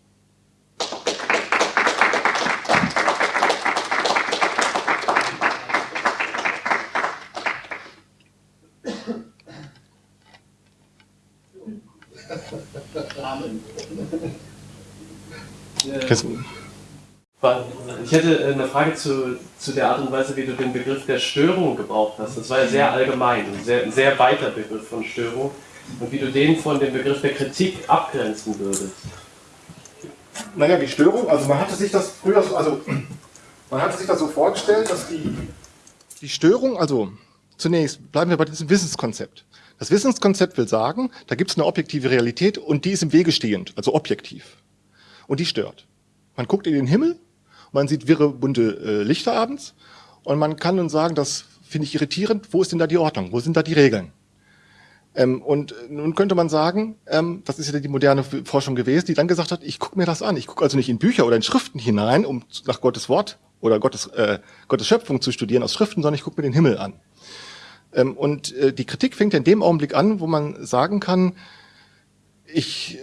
Ich hätte äh, eine Frage zu, zu der Art und Weise, wie du den Begriff der Störung gebraucht hast. Das war ja sehr allgemein, ein sehr, sehr weiter Begriff von Störung. Und wie du den von dem Begriff der Kritik abgrenzen würdest. Naja, die Störung, also man hatte sich das früher, also man hatte sich das so vorgestellt, dass die, die Störung, also zunächst bleiben wir bei diesem Wissenskonzept. Das Wissenskonzept will sagen, da gibt es eine objektive Realität und die ist im Wege stehend, also objektiv. Und die stört. Man guckt in den Himmel, man sieht wirre, bunte äh, Lichter abends und man kann nun sagen, das finde ich irritierend, wo ist denn da die Ordnung, wo sind da die Regeln? Ähm, und nun könnte man sagen, ähm, das ist ja die moderne Forschung gewesen, die dann gesagt hat, ich gucke mir das an. Ich gucke also nicht in Bücher oder in Schriften hinein, um nach Gottes Wort oder Gottes, äh, Gottes Schöpfung zu studieren aus Schriften, sondern ich gucke mir den Himmel an. Ähm, und äh, die Kritik fängt in dem Augenblick an, wo man sagen kann, ich,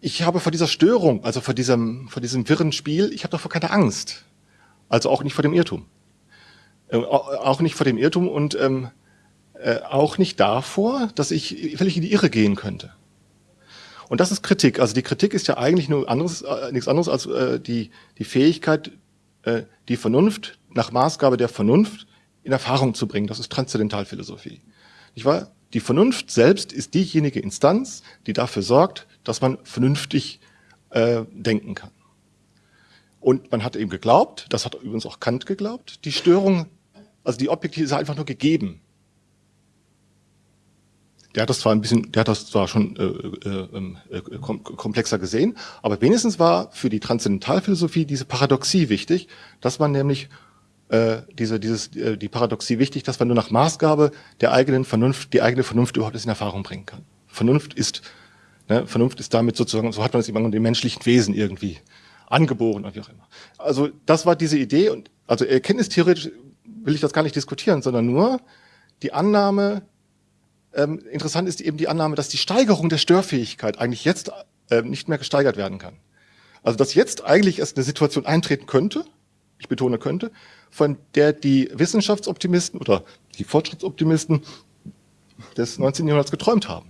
ich habe vor dieser Störung, also vor diesem, vor diesem wirren Spiel, ich habe davor keine Angst. Also auch nicht vor dem Irrtum. Äh, auch nicht vor dem Irrtum und ähm, äh, auch nicht davor, dass ich völlig in die Irre gehen könnte. Und das ist Kritik. Also die Kritik ist ja eigentlich nur anderes, äh, nichts anderes als äh, die, die Fähigkeit, äh, die Vernunft nach Maßgabe der Vernunft in Erfahrung zu bringen. Das ist Transzendentalphilosophie. Ich war, die Vernunft selbst ist diejenige Instanz, die dafür sorgt, dass man vernünftig äh, denken kann. Und man hat eben geglaubt, das hat übrigens auch Kant geglaubt, die Störung, also die Objektive ist einfach nur gegeben. Der hat das zwar ein bisschen, der hat das zwar schon äh, äh, ähm, äh, komplexer gesehen, aber wenigstens war für die Transzendentalphilosophie diese Paradoxie wichtig, dass man nämlich äh, diese, dieses, äh, die Paradoxie wichtig, dass man nur nach Maßgabe der eigenen Vernunft, die eigene Vernunft überhaupt in Erfahrung bringen kann. Vernunft ist, ne, Vernunft ist damit sozusagen, so hat man es immer dem menschlichen Wesen irgendwie angeboren oder wie auch immer. Also das war diese Idee und also erkenntnistheoretisch will ich das gar nicht diskutieren, sondern nur die Annahme, ähm, interessant ist eben die Annahme, dass die Steigerung der Störfähigkeit eigentlich jetzt äh, nicht mehr gesteigert werden kann. Also dass jetzt eigentlich erst eine Situation eintreten könnte, ich betone könnte, von der die Wissenschaftsoptimisten oder die Fortschrittsoptimisten des 19. Jahrhunderts geträumt haben.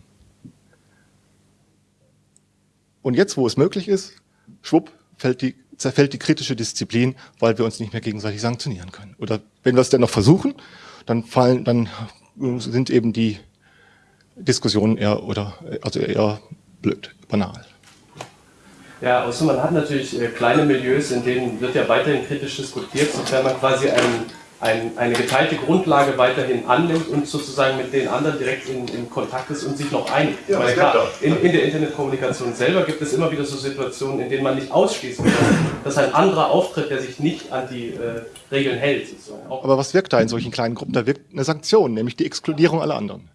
Und jetzt, wo es möglich ist, schwupp, fällt die, zerfällt die kritische Disziplin, weil wir uns nicht mehr gegenseitig sanktionieren können. Oder wenn wir es dennoch versuchen, dann fallen, dann sind eben die Diskussionen eher oder also eher blöd, banal. Ja, außer man hat natürlich äh, kleine Milieus, in denen wird ja weiterhin kritisch diskutiert, sofern man quasi ein, ein, eine geteilte Grundlage weiterhin annimmt und sozusagen mit den anderen direkt in, in Kontakt ist und sich noch einigt. Ja, Weil klar, in, in, der Internetkommunikation selber gibt es immer wieder so Situationen, in denen man nicht ausschließen kann, dass ein anderer auftritt, der sich nicht an die äh, Regeln hält. Aber was wirkt da in solchen kleinen Gruppen? Da wirkt eine Sanktion, nämlich die Exkludierung aller anderen.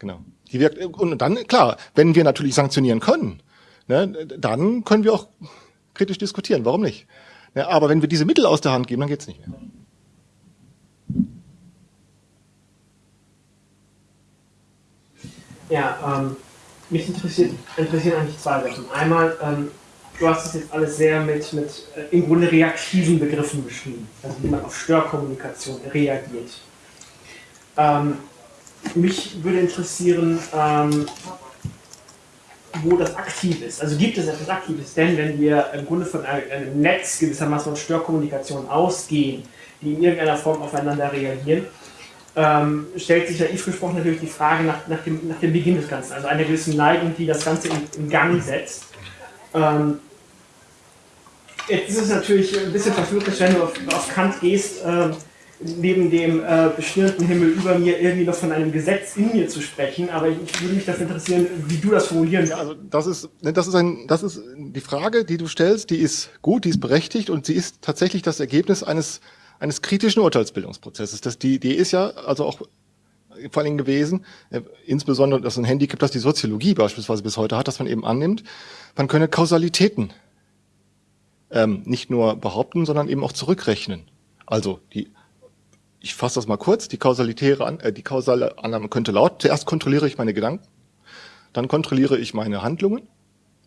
Genau. Die wirkt, und dann, klar, wenn wir natürlich sanktionieren können, ne, dann können wir auch kritisch diskutieren. Warum nicht? Ja, aber wenn wir diese Mittel aus der Hand geben, dann geht's nicht mehr. Ja, ähm, mich interessieren eigentlich zwei Sachen. Einmal, ähm, du hast es jetzt alles sehr mit, mit äh, im Grunde reaktiven Begriffen beschrieben, also wie man auf Störkommunikation reagiert. Ähm, mich würde interessieren, ähm, wo das aktiv ist. Also gibt es etwas Aktives? Denn wenn wir im Grunde von einem Netz gewissermaßen von Störkommunikation ausgehen, die in irgendeiner Form aufeinander reagieren, ähm, stellt sich naiv gesprochen natürlich die Frage nach, nach, dem, nach dem Beginn des Ganzen, also einer gewissen Neigung, die das Ganze in, in Gang setzt. Ähm, jetzt ist es natürlich ein bisschen verführerisch, wenn du auf, auf Kant gehst, ähm, neben dem äh, bestirnten Himmel über mir irgendwie noch von einem Gesetz in mir zu sprechen, aber ich würde mich dafür interessieren, wie du das formulieren würdest. Also das ist, ne, das ist ein, das ist die Frage, die du stellst, die ist gut, die ist berechtigt und sie ist tatsächlich das Ergebnis eines eines kritischen Urteilsbildungsprozesses. Das die Idee ist ja also auch vor allem gewesen, äh, insbesondere das ist ein Handicap, das die Soziologie beispielsweise bis heute hat, dass man eben annimmt, man könne Kausalitäten ähm, nicht nur behaupten, sondern eben auch zurückrechnen. Also die ich fasse das mal kurz, die kausalitäre, äh, die kausale Annahme könnte laut, zuerst kontrolliere ich meine Gedanken, dann kontrolliere ich meine Handlungen,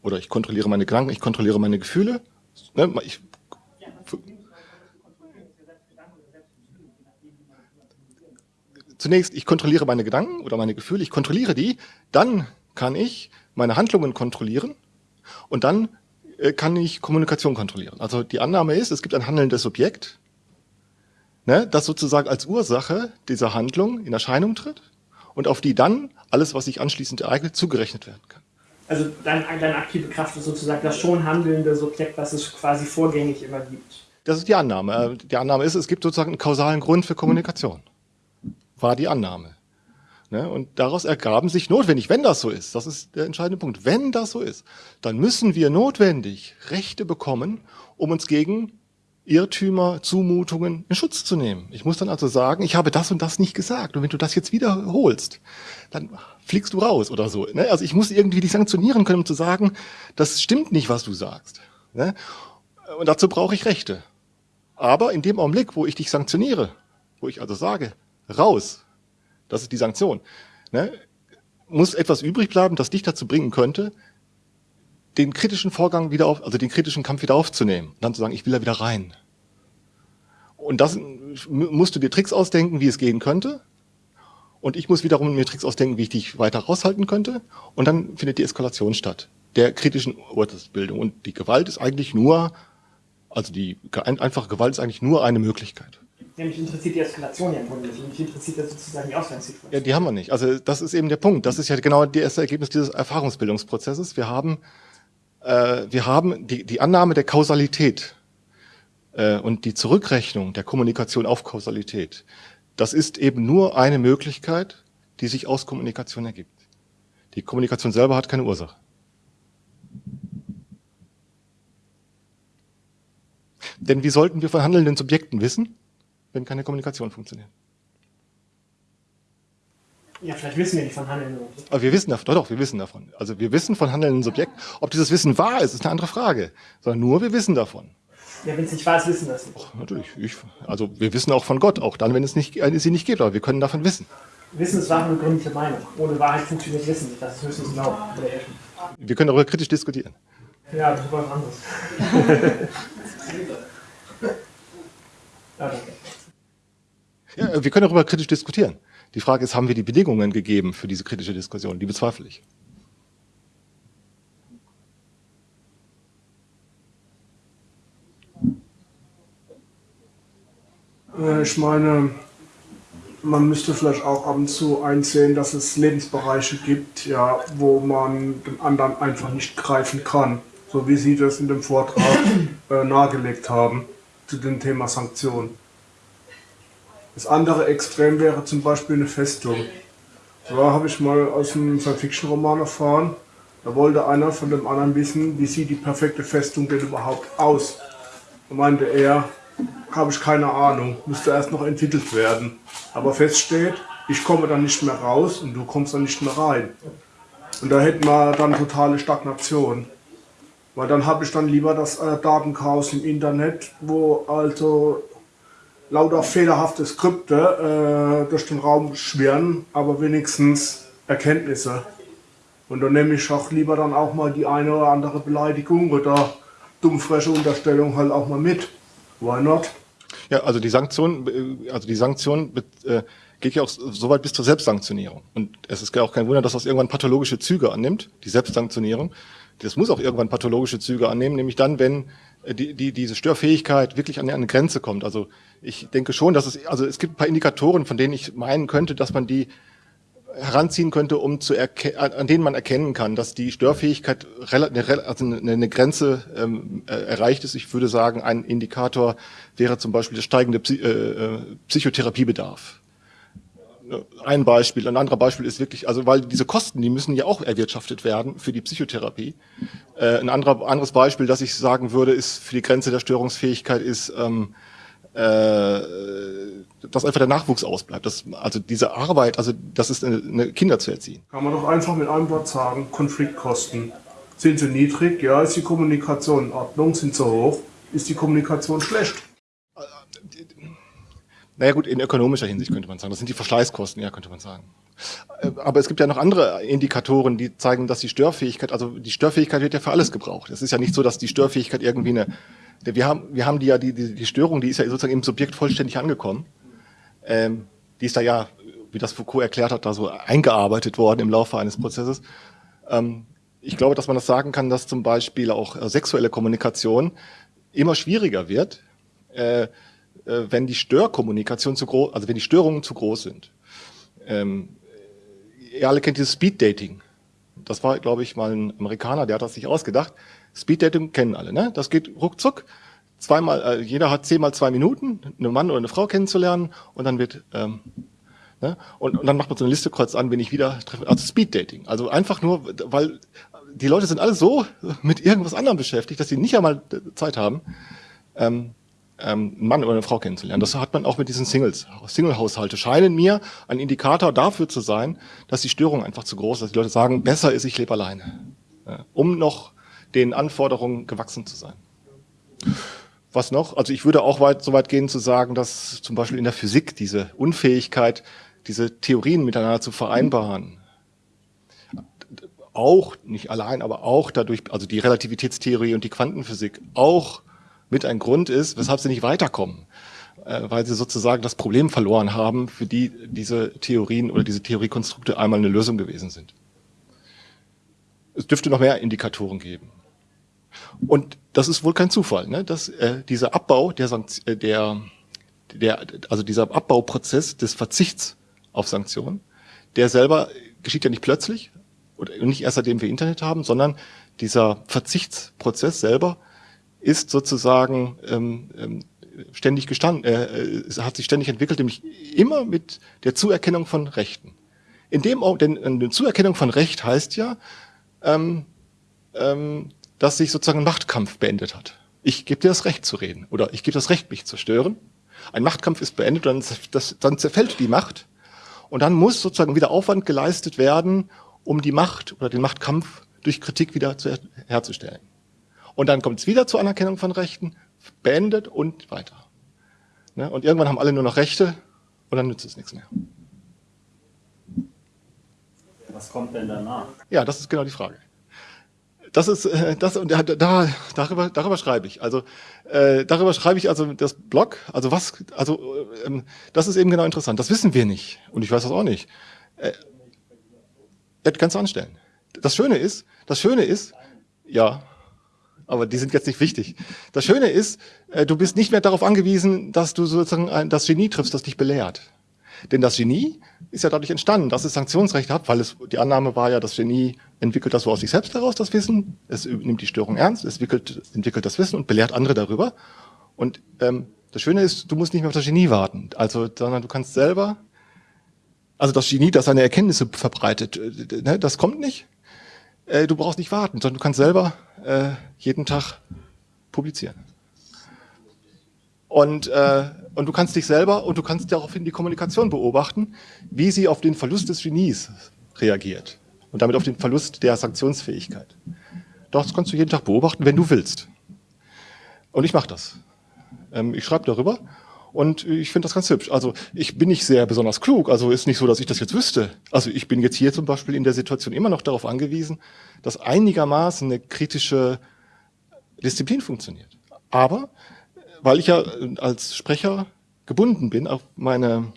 oder ich kontrolliere meine Gedanken, ich kontrolliere meine Gefühle, ne, ich, Zunächst, ich kontrolliere meine Gedanken oder meine Gefühle, ich kontrolliere die, dann kann ich meine Handlungen kontrollieren und dann äh, kann ich Kommunikation kontrollieren. Also die Annahme ist, es gibt ein handelndes Subjekt, ne, das sozusagen als Ursache dieser Handlung in Erscheinung tritt und auf die dann alles, was sich anschließend ereignet, zugerechnet werden kann. Also deine, deine aktive Kraft ist sozusagen das schon handelnde Subjekt, was es quasi vorgängig immer gibt. Das ist die Annahme. Die Annahme ist, es gibt sozusagen einen kausalen Grund für Kommunikation. War die Annahme. Ne? Und daraus ergaben sich notwendig, wenn das so ist, das ist der entscheidende Punkt, wenn das so ist, dann müssen wir notwendig Rechte bekommen, um uns gegen Irrtümer, Zumutungen in Schutz zu nehmen. Ich muss dann also sagen, ich habe das und das nicht gesagt. Und wenn du das jetzt wiederholst, dann fliegst du raus oder so. Ne? Also ich muss irgendwie dich sanktionieren können, um zu sagen, das stimmt nicht, was du sagst. Ne? Und dazu brauche ich Rechte. Aber in dem Augenblick, wo ich dich sanktioniere, wo ich also sage, raus, das ist die Sanktion, ne? muss etwas übrig bleiben, das dich dazu bringen könnte, den kritischen Vorgang wieder auf, also den kritischen Kampf wieder aufzunehmen und dann zu sagen, ich will da wieder rein. Und das musst du dir Tricks ausdenken, wie es gehen könnte. und ich muss wiederum mir Tricks ausdenken, wie ich dich weiter raushalten könnte. Und dann findet die Eskalation statt, der kritischen Urteilsbildung. Und die Gewalt ist eigentlich nur, also die einfache Gewalt ist eigentlich nur eine Möglichkeit. Ja, mich interessiert die Eskalation ja im Grunde nicht. Mich interessiert das sozusagen die Ausgangssituation. Ja, die haben wir nicht. Also das ist eben der Punkt. Das ist ja genau das Ergebnis dieses Erfahrungsbildungsprozesses. Wir haben, äh, wir haben die, die Annahme der Kausalität äh, und die Zurückrechnung der Kommunikation auf Kausalität. Das ist eben nur eine Möglichkeit, die sich aus Kommunikation ergibt. Die Kommunikation selber hat keine Ursache. Denn wie sollten wir von handelnden Subjekten wissen, wenn keine Kommunikation funktioniert? Ja, vielleicht wissen wir nicht von handelnden Subjekten. Aber wir wissen davon, doch, doch, wir wissen davon. Also wir wissen von handelnden Subjekten. Ob dieses Wissen wahr ist, ist eine andere Frage. Sondern nur wir wissen davon. Ja, wenn es nicht wahr ist, wissen wir es nicht. Ach, natürlich. Ich, also wir wissen auch von Gott, auch dann, wenn es nicht, äh, sie nicht gibt, aber wir können davon wissen. Wissen ist wahre begründete Meinung. Ohne Wahrheit funktioniert Wissen nicht. Das ist höchstens Glauben. Wir können darüber kritisch diskutieren. Ja, das ist was anderes. [laughs] ja, danke. Ja, wir können darüber kritisch diskutieren. Die Frage ist, haben wir die Bedingungen gegeben für diese kritische Diskussion? Die bezweifle ich. Äh, Ich meine, man müsste vielleicht auch ab und zu einsehen, dass es Lebensbereiche gibt, ja, wo man den anderen einfach nicht greifen kann. So wie Sie das in dem Vortrag äh, nahegelegt haben zu dem Thema Sanktionen. Das andere Extrem wäre zum Beispiel eine Festung. Da habe ich mal aus einem Science-Fiction-Roman erfahren, da wollte einer von dem anderen wissen, wie sieht die perfekte Festung denn überhaupt aus. Da meinte er, habe ich keine Ahnung, müsste erst noch entwickelt werden. Aber fest steht, ich komme dann nicht mehr raus und du kommst dann nicht mehr rein. Und da hätten wir dann totale Stagnation. Weil dann habe ich dann lieber das äh, Datenchaos im Internet, wo also lauter fehlerhafte Skripte äh, durch den Raum schwirren, aber wenigstens Erkenntnisse. Und dann nehme ich auch lieber dann auch mal die eine oder andere Beleidigung oder dummfreche Unterstellung halt auch mal mit. Why not? Ja, also die Sanktion, äh, also die Sanktion äh, geht ja auch so weit bis zur Selbstsanktionierung. Und es ist ja auch kein Wunder, dass das irgendwann pathologische Züge annimmt, die Selbstsanktionierung. Das muss auch irgendwann pathologische Züge annehmen, nämlich dann, wenn die, die, diese Störfähigkeit wirklich an eine Grenze kommt. Also ich denke schon, dass es, also es gibt ein paar Indikatoren, von denen ich meinen könnte, dass man die heranziehen könnte, um zu an denen man erkennen kann, dass die Störfähigkeit also eine Grenze ähm, äh, erreicht ist. Ich würde sagen, ein Indikator wäre zum Beispiel der steigende Psy äh, äh Psychotherapiebedarf. Ein Beispiel, ein anderer Beispiel ist wirklich, also weil diese Kosten, die müssen ja auch erwirtschaftet werden für die Psychotherapie. Äh, ein anderer, anderes Beispiel, das ich sagen würde, ist für die Grenze der Störungsfähigkeit ist ähm, äh, dass einfach der Nachwuchs ausbleibt. Das, also diese Arbeit, also das ist eine, eine Kinder zu erziehen. Kann man doch einfach mit einem Wort sagen, Konfliktkosten. Sind sie niedrig? Ja, ist die Kommunikation in Ordnung? Sind sie hoch? Ist die Kommunikation schlecht? Naja gut, in ökonomischer Hinsicht könnte man sagen. Das sind die Verschleißkosten, ja, könnte man sagen. Äh, aber es gibt ja noch andere Indikatoren, die zeigen, dass die Störfähigkeit, also die Störfähigkeit wird ja für alles gebraucht. Es ist ja nicht so, dass die Störfähigkeit irgendwie eine, wir haben, wir haben die ja, die, die, die Störung, die ist ja sozusagen im Subjekt vollständig angekommen. Ähm, die ist da ja, wie das Foucault erklärt hat, da so eingearbeitet worden im Laufe eines Prozesses. Ähm, ich glaube, dass man das sagen kann, dass zum Beispiel auch äh, sexuelle Kommunikation immer schwieriger wird, äh, wenn die Störkommunikation zu groß, also wenn die Störungen zu groß sind. Ähm, ihr alle kennt dieses Speed Dating. Das war, glaube ich, mal ein Amerikaner, der hat das sich ausgedacht. Speed Dating kennen alle, ne? Das geht ruckzuck. Zweimal, äh, jeder hat zehnmal zwei Minuten, einen Mann oder eine Frau kennenzulernen und dann wird ähm, ne? und, und dann macht man so eine Liste kreuz an, wenn ich wieder treffe. Also Speed Dating. Also einfach nur, weil die Leute sind alle so mit irgendwas anderem beschäftigt, dass sie nicht einmal Zeit haben, ähm, ähm, einen Mann oder eine Frau kennenzulernen. Das hat man auch mit diesen Singles. Single-Haushalte scheinen mir ein Indikator dafür zu sein, dass die Störung einfach zu groß ist, dass die Leute sagen, besser ist, ich lebe alleine. Ja, um noch den Anforderungen gewachsen zu sein. Was noch? Also ich würde auch weit, so weit gehen zu sagen, dass zum Beispiel in der Physik diese Unfähigkeit, diese Theorien miteinander zu vereinbaren, auch, nicht allein, aber auch dadurch, also die Relativitätstheorie und die Quantenphysik auch mit ein Grund ist, weshalb sie nicht weiterkommen. äh, weil sie sozusagen das Problem verloren haben, für die diese Theorien oder diese Theoriekonstrukte einmal eine Lösung gewesen sind. Es dürfte noch mehr Indikatoren geben. Und das ist wohl kein Zufall, ne? dass äh, dieser Abbau der, Sankt äh, der, der, also dieser Abbauprozess des Verzichts auf Sanktionen, der selber geschieht ja nicht plötzlich oder nicht erst seitdem wir Internet haben, sondern dieser Verzichtsprozess selber ist sozusagen ähm, ähm ständig gestanden, äh, äh hat sich ständig entwickelt, nämlich immer mit der Zuerkennung von Rechten. In dem, denn eine Zuerkennung von Recht heißt ja, ähm, ähm, dass sich sozusagen ein Machtkampf beendet hat. Ich gebe dir das Recht zu reden oder ich gebe das Recht, mich zu stören. Ein Machtkampf ist beendet, dann, das, dann zerfällt die Macht und dann muss sozusagen wieder Aufwand geleistet werden, um die Macht oder den Machtkampf durch Kritik wieder zu, herzustellen. Und dann kommt es wieder zur Anerkennung von Rechten, beendet und weiter. Ne? Und irgendwann haben alle nur noch Rechte und dann nützt es nichts mehr. Was kommt denn danach? Ja, das ist genau die Frage. Das ist äh, das und da, da darüber darüber schreibe ich. Also äh, darüber schreibe ich also das Blog. Also was also ähm, das ist eben genau interessant. Das wissen wir nicht und ich weiß das auch nicht. Äh, das kannst du anstellen. Das Schöne ist, das Schöne ist, ja, aber die sind jetzt nicht wichtig. Das Schöne ist, äh, du bist nicht mehr darauf angewiesen, dass du sozusagen das Genie triffst, das dich belehrt. Denn das Genie ist ja dadurch entstanden, dass es Sanktionsrecht hat, weil es, die Annahme war ja, das Genie entwickelt das so aus sich selbst heraus, das Wissen, es nimmt die Störung ernst, es entwickelt, entwickelt das Wissen und belehrt andere darüber. Und ähm, das Schöne ist, du musst nicht mehr auf das Genie warten, also, sondern du kannst selber, also das Genie, das seine Erkenntnisse verbreitet, äh, ne, das kommt nicht. Äh, du brauchst nicht warten, sondern du kannst selber äh, jeden Tag publizieren. Und, äh, und du kannst dich selber und du kannst daraufhin die Kommunikation beobachten, wie sie auf den Verlust des Genies reagiert und damit auf den Verlust der Sanktionsfähigkeit. Das kannst du jeden Tag beobachten, wenn du willst. Und ich mache das. Ähm, ich schreibe darüber und ich finde das ganz hübsch. Also ich bin nicht sehr besonders klug, also ist nicht so, dass ich das jetzt wüsste. Also ich bin jetzt hier zum Beispiel in der Situation immer noch darauf angewiesen, dass einigermaßen eine kritische Disziplin funktioniert. Aber weil ich ja äh, als Sprecher gebunden bin auf meine,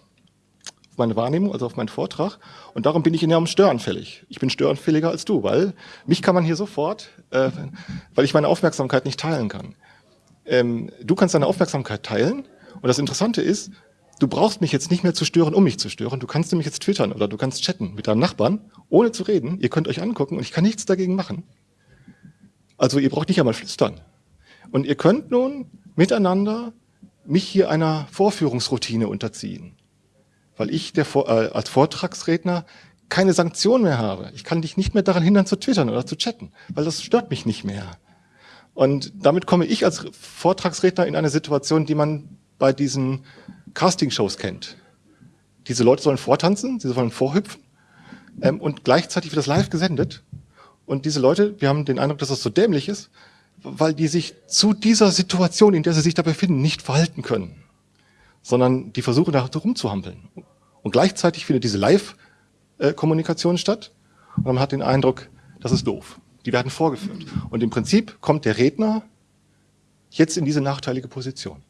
auf meine Wahrnehmung, also auf meinen Vortrag. Und darum bin ich enorm störenfällig. Ich bin störenfälliger als du, weil mich kann man hier sofort, äh, weil ich meine Aufmerksamkeit nicht teilen kann. Ähm, du kannst deine Aufmerksamkeit teilen. Und das Interessante ist, du brauchst mich jetzt nicht mehr zu stören, um mich zu stören. Du kannst nämlich jetzt twittern oder du kannst chatten mit deinem Nachbarn, ohne zu reden. Ihr könnt euch angucken und ich kann nichts dagegen machen. Also ihr braucht nicht einmal flüstern. Und ihr könnt nun miteinander mich hier einer Vorführungsroutine unterziehen, weil ich der, äh, als Vortragsredner keine Sanktion mehr habe. Ich kann dich nicht mehr daran hindern zu twittern oder zu chatten, weil das stört mich nicht mehr. Und damit komme ich als Vortragsredner in eine Situation, die man bei diesen Castingshows kennt. Diese Leute sollen vortanzen, sie sollen vorhüpfen ähm, und gleichzeitig wird das live gesendet. Und diese Leute, wir haben den Eindruck, dass das so dämlich ist, weil die sich zu dieser Situation, in der sie sich da befinden, nicht verhalten können, sondern die versuchen da rumzuhampeln. Und gleichzeitig findet diese Live-Kommunikation statt und man hat den Eindruck, das ist doof. Die werden vorgeführt. Und im Prinzip kommt der Redner jetzt in diese nachteilige Position.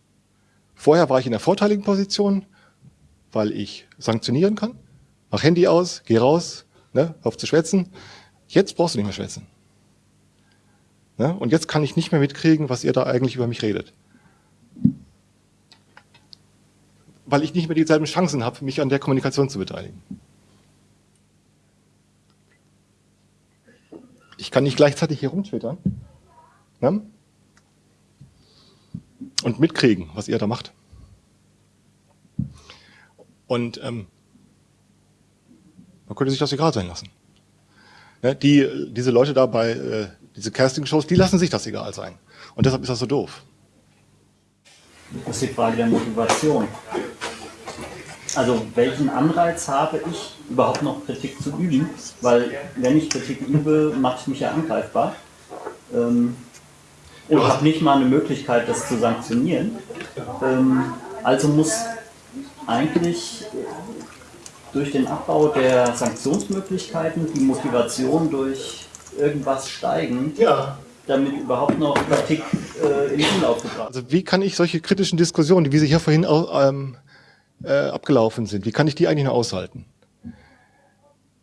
Vorher war ich in der vorteiligen Position, weil ich sanktionieren kann, mach Handy aus, geh raus, ne, auf zu schwätzen. Jetzt brauchst du nicht mehr schwätzen. Ne? Und jetzt kann ich nicht mehr mitkriegen, was ihr da eigentlich über mich redet. Weil ich nicht mehr dieselben Chancen habe, mich an der Kommunikation zu beteiligen. Ich kann nicht gleichzeitig hier rumtwittern ne? Und mitkriegen, was ihr da macht. Und ähm, man könnte sich das egal sein lassen. Ne? Die, diese Leute da bei äh, diese Casting-Shows, die lassen sich das egal sein. Und deshalb ist das so doof. Das ist die Frage der Motivation. Also welchen Anreiz habe ich, überhaupt noch Kritik zu üben? Weil wenn ich Kritik übe, mache ich mich ja angreifbar. Ähm, und habe nicht mal eine Möglichkeit, das zu sanktionieren. Ähm, also muss eigentlich durch den Abbau der Sanktionsmöglichkeiten die Motivation durch irgendwas steigen, ja. damit überhaupt noch Kritik äh, in den Umlauf gebracht. Also wie kann ich solche kritischen Diskussionen, wie sie hier vorhin ähm, äh, abgelaufen sind, wie kann ich die eigentlich noch aushalten?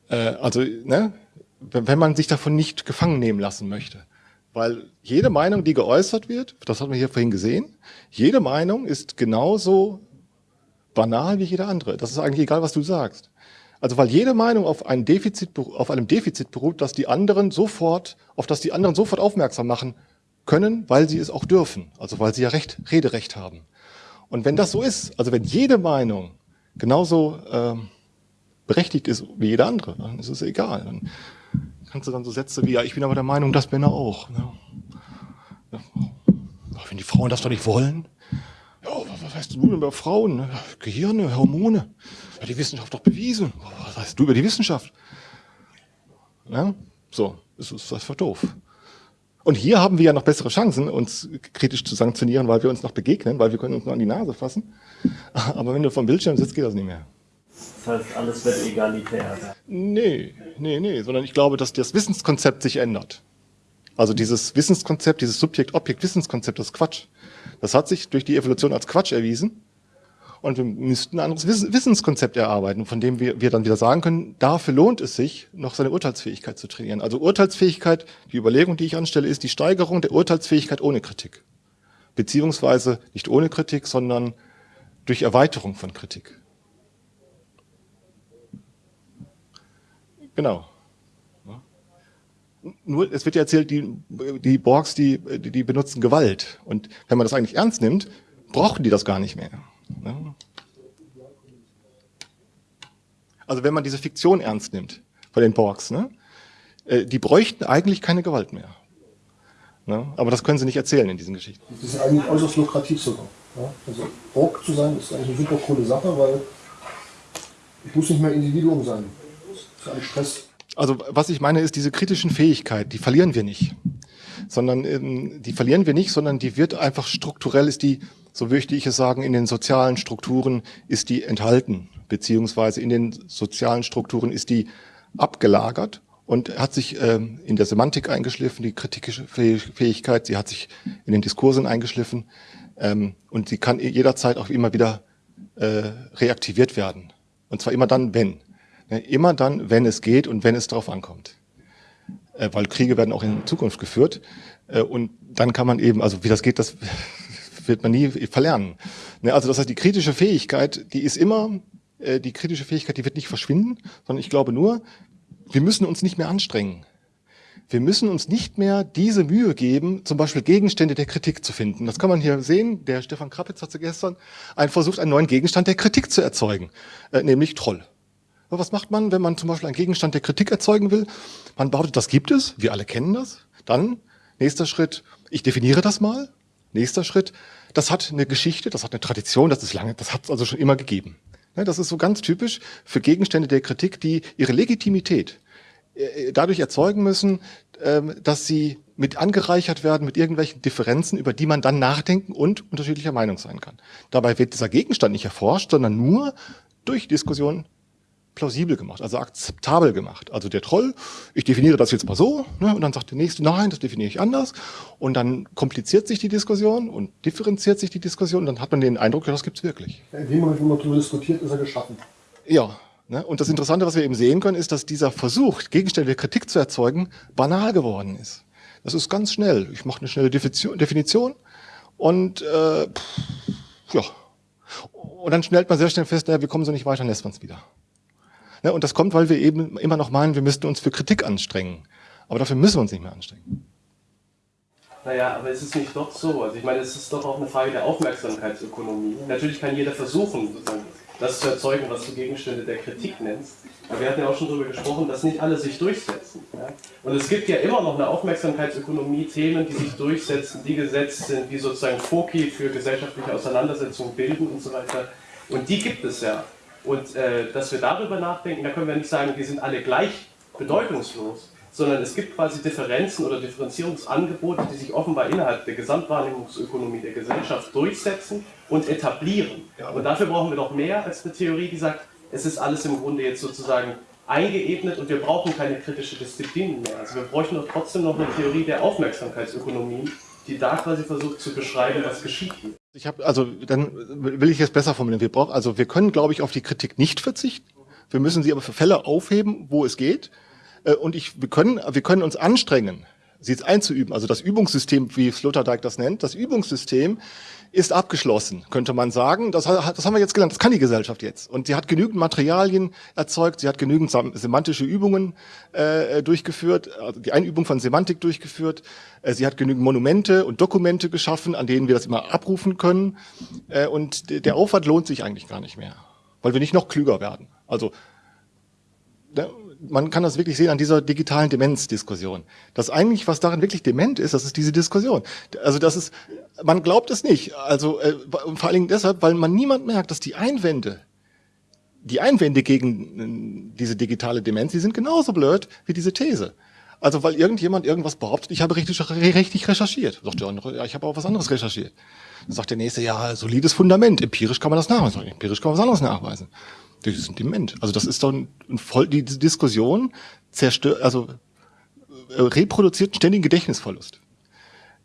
Äh, also, ne, wenn man sich davon nicht gefangen nehmen lassen möchte. Weil jede Meinung, die geäußert wird, das haben wir hier vorhin gesehen, jede Meinung ist genauso banal wie jede andere. Das ist eigentlich egal, was du sagst. Also weil jede Meinung auf, ein Defizit, auf einem Defizit beruht, dass die anderen sofort, auf das die anderen sofort aufmerksam machen können, weil sie es auch dürfen. Also weil sie ja Recht, Rederecht haben. Und wenn das so ist, also wenn jede Meinung genauso ähm, berechtigt ist wie jede andere, dann ist es egal. Dann kannst du dann so Sätze wie, ja, ich bin aber der Meinung, das Männer auch. Ne? Ja. Wenn die Frauen das doch nicht wollen, ja, was weißt du denn über Frauen? Ne? Gehirne, Hormone. Ja, die Wissenschaft doch bewiesen. Was weißt du über die Wissenschaft? Ja, so, das ist einfach doof. Und hier haben wir ja noch bessere Chancen, uns kritisch zu sanktionieren, weil wir uns noch begegnen, weil wir können uns nur an die Nase fassen. Aber wenn du vom Bildschirm sitzt, geht das nicht mehr. Das heißt, alles wird egalitär. Nee, nee, nee, sondern ich glaube, dass das Wissenskonzept sich ändert. Also dieses Wissenskonzept, dieses Subjekt-Objekt-Wissenskonzept, das ist Quatsch. Das hat sich durch die Evolution als Quatsch erwiesen. Und wir müssten ein anderes Wissenskonzept erarbeiten, von dem wir, wir dann wieder sagen können, dafür lohnt es sich, noch seine Urteilsfähigkeit zu trainieren. Also Urteilsfähigkeit, die Überlegung, die ich anstelle, ist die Steigerung der Urteilsfähigkeit ohne Kritik. Beziehungsweise nicht ohne Kritik, sondern durch Erweiterung von Kritik. Genau. Nur, es wird ja erzählt, die, die Borgs, die, die benutzen Gewalt. Und wenn man das eigentlich ernst nimmt, brauchen die das gar nicht mehr. Also wenn man diese Fiktion ernst nimmt von den Borgs, ne? Äh, die bräuchten eigentlich keine Gewalt mehr. Ne? Aber das können sie nicht erzählen in diesen Geschichten. Das ist eigentlich äußerst lukrativ sogar. Ja? Also Borg zu sein ist eigentlich eine super coole Sache, weil ich muss nicht mehr Individuum sein. Ein Stress. Also was ich meine ist, diese kritischen Fähigkeit, die verlieren wir nicht. Sondern ähm, die verlieren wir nicht, sondern die wird einfach strukturell, ist die, so möchte ich es sagen, in den sozialen Strukturen ist die enthalten, beziehungsweise in den sozialen Strukturen ist die abgelagert und hat sich ähm, in der Semantik eingeschliffen, die kritische Fähigkeit, sie hat sich in den Diskursen eingeschliffen ähm, und sie kann jederzeit auch immer wieder äh, reaktiviert werden. Und zwar immer dann, wenn. Immer dann, wenn es geht und wenn es darauf ankommt. Äh, weil Kriege werden auch in Zukunft geführt. Äh, und dann kann man eben, also wie das geht, das [laughs] wird man nie verlernen. Ne, also das heißt, die kritische Fähigkeit, die ist immer, äh, die kritische Fähigkeit, die wird nicht verschwinden, sondern ich glaube nur, wir müssen uns nicht mehr anstrengen. Wir müssen uns nicht mehr diese Mühe geben, zum Beispiel Gegenstände der Kritik zu finden. Das kann man hier sehen. Der Stefan Krappitz hat gestern einen versucht, einen neuen Gegenstand der Kritik zu erzeugen, nämlich Troll. Was macht man, wenn man zum Beispiel einen Gegenstand der Kritik erzeugen will? Man behauptet, das gibt es, wir alle kennen das. Dann, nächster Schritt, ich definiere das mal. Nächster Schritt, das hat eine Geschichte, das hat eine Tradition, das ist lange, das hat es also schon immer gegeben. Das ist so ganz typisch für Gegenstände der Kritik, die ihre Legitimität äh, dadurch erzeugen müssen, ähm, dass sie mit angereichert werden mit irgendwelchen Differenzen, über die man dann nachdenken und unterschiedlicher Meinung sein kann. Dabei wird dieser Gegenstand nicht erforscht, sondern nur durch Diskussion plausibel gemacht, also akzeptabel gemacht. Also der Troll, ich definiere das jetzt mal so, ne, und dann sagt der Nächste, nein, das definiere ich anders. Und dann kompliziert sich die Diskussion und differenziert sich die Diskussion, und dann hat man den Eindruck, ja, das gibt's wirklich. In dem Moment, wo man darüber diskutiert, ist er geschaffen. Ja, ne, und das Interessante, was wir eben sehen können, ist, dass dieser Versuch, Gegenstände der Kritik zu erzeugen, banal geworden ist. Das ist ganz schnell. Ich mache eine schnelle Definition und äh, pff, ja. Und dann stellt man sehr schnell fest, naja, wir kommen so nicht weiter, dann lässt man es wieder. Ne, und das kommt, weil wir eben immer noch meinen, wir müssten uns für Kritik anstrengen. Aber dafür müssen wir uns nicht mehr anstrengen. Naja, aber ist es nicht doch so? Also ich meine, es ist doch auch eine Frage der Aufmerksamkeitsökonomie. Natürlich kann jeder versuchen, sozusagen, das zu erzeugen, was du Gegenstände der Kritik nennst. Aber wir hatten ja auch schon darüber gesprochen, dass nicht alle sich durchsetzen. Ja? Und es gibt ja immer noch eine Aufmerksamkeitsökonomie, Themen, die sich durchsetzen, die gesetzt sind, die sozusagen Foki für gesellschaftliche Auseinandersetzungen bilden und so weiter. Und die gibt es ja. Und äh, dass wir darüber nachdenken, da können wir nicht sagen, die sind alle gleich bedeutungslos, sondern es gibt quasi Differenzen oder Differenzierungsangebote, die sich offenbar innerhalb der Gesamtwahrnehmungsökonomie der Gesellschaft durchsetzen und etablieren. Und dafür brauchen wir doch mehr als eine Theorie, die sagt, es ist alles im Grunde jetzt sozusagen eingeebnet und wir brauchen keine kritische Disziplin mehr. Also wir bräuchten doch trotzdem noch eine Theorie der Aufmerksamkeitsökonomie, die da quasi versucht zu beschreiben, was geschieht. Ich habe also dann will ich jetzt besser formulieren. Wir brauchen also wir können glaube ich auf die Kritik nicht verzichten. Wir müssen sie aber für Fälle aufheben, wo es geht. Äh, und ich, wir können wir können uns anstrengen, sie jetzt einzuüben. Also das Übungssystem, wie Sloterdijk das nennt, das Übungssystem ist abgeschlossen, könnte man sagen. Das, das haben wir jetzt gelernt, das kann die Gesellschaft jetzt. Und sie hat genügend Materialien erzeugt, sie hat genügend semantische Übungen äh, durchgeführt, also die Einübung von Semantik durchgeführt. Äh, sie hat genügend Monumente und Dokumente geschaffen, an denen wir das immer abrufen können. Äh, und der Aufwand lohnt sich eigentlich gar nicht mehr, weil wir nicht noch klüger werden. Also ne, man kann das wirklich sehen an dieser digitalen Demenzdiskussion. Das eigentlich, was darin wirklich dement ist, das ist diese Diskussion. Also das ist, man glaubt es nicht. Also äh, vor allen Dingen deshalb, weil man niemand merkt, dass die Einwände, die Einwände gegen äh, diese digitale Demenz, die sind genauso blöd wie diese These. Also weil irgendjemand irgendwas behauptet, ich habe richtig, richtig recherchiert. Sagt der andere, ja, ich habe auch was anderes recherchiert. Sagt der nächste, ja, solides Fundament, empirisch kann man das nachweisen. Empirisch kann man was anderes nachweisen. Die sind dement. Also das ist doch ein, ein voll, die Diskussion zerstört, also äh, reproduziert einen ständigen Gedächtnisverlust.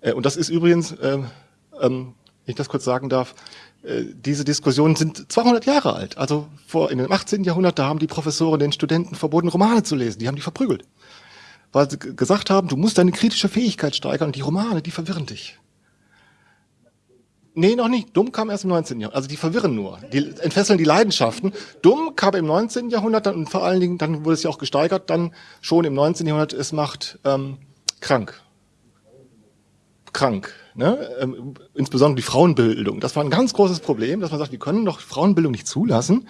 Äh, und das ist übrigens, äh, ähm, wenn ich das kurz sagen darf, äh, diese Diskussionen sind 200 Jahre alt. Also vor in dem 18. Jahrhundert, da haben die Professoren den Studenten verboten, Romane zu lesen. Die haben die verprügelt. Weil sie gesagt haben, du musst deine kritische Fähigkeit steigern und die Romane, die verwirren dich. Nee, noch nicht. Dumm kam erst im 19. Jahrhundert. Also die verwirren nur. Die entfesseln die Leidenschaften. Dumm kam im 19. Jahrhundert dann, und vor allen Dingen, dann wurde es ja auch gesteigert, dann schon im 19. Jahrhundert, es macht ähm, krank. Krank. Ne? Ähm, insbesondere die Frauenbildung. Das war ein ganz großes Problem, dass man sagt, wir können doch Frauenbildung nicht zulassen,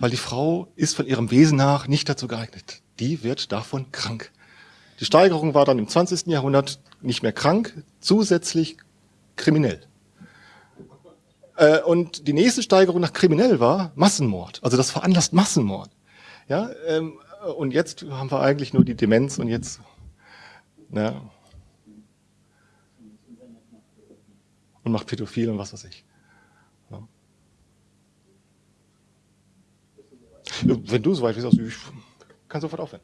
weil die Frau ist von ihrem Wesen nach nicht dazu geeignet. Die wird davon krank. Die Steigerung war dann im 20. Jahrhundert nicht mehr krank, zusätzlich kriminell. Äh, und die nächste Steigerung nach kriminell war Massenmord. Also das veranlasst Massenmord. Ja, ähm, und jetzt haben wir eigentlich nur die Demenz und jetzt, na, und macht Pädophil und was weiß ich. Ja. Wenn du so weit bist, also ich kann sofort aufhören.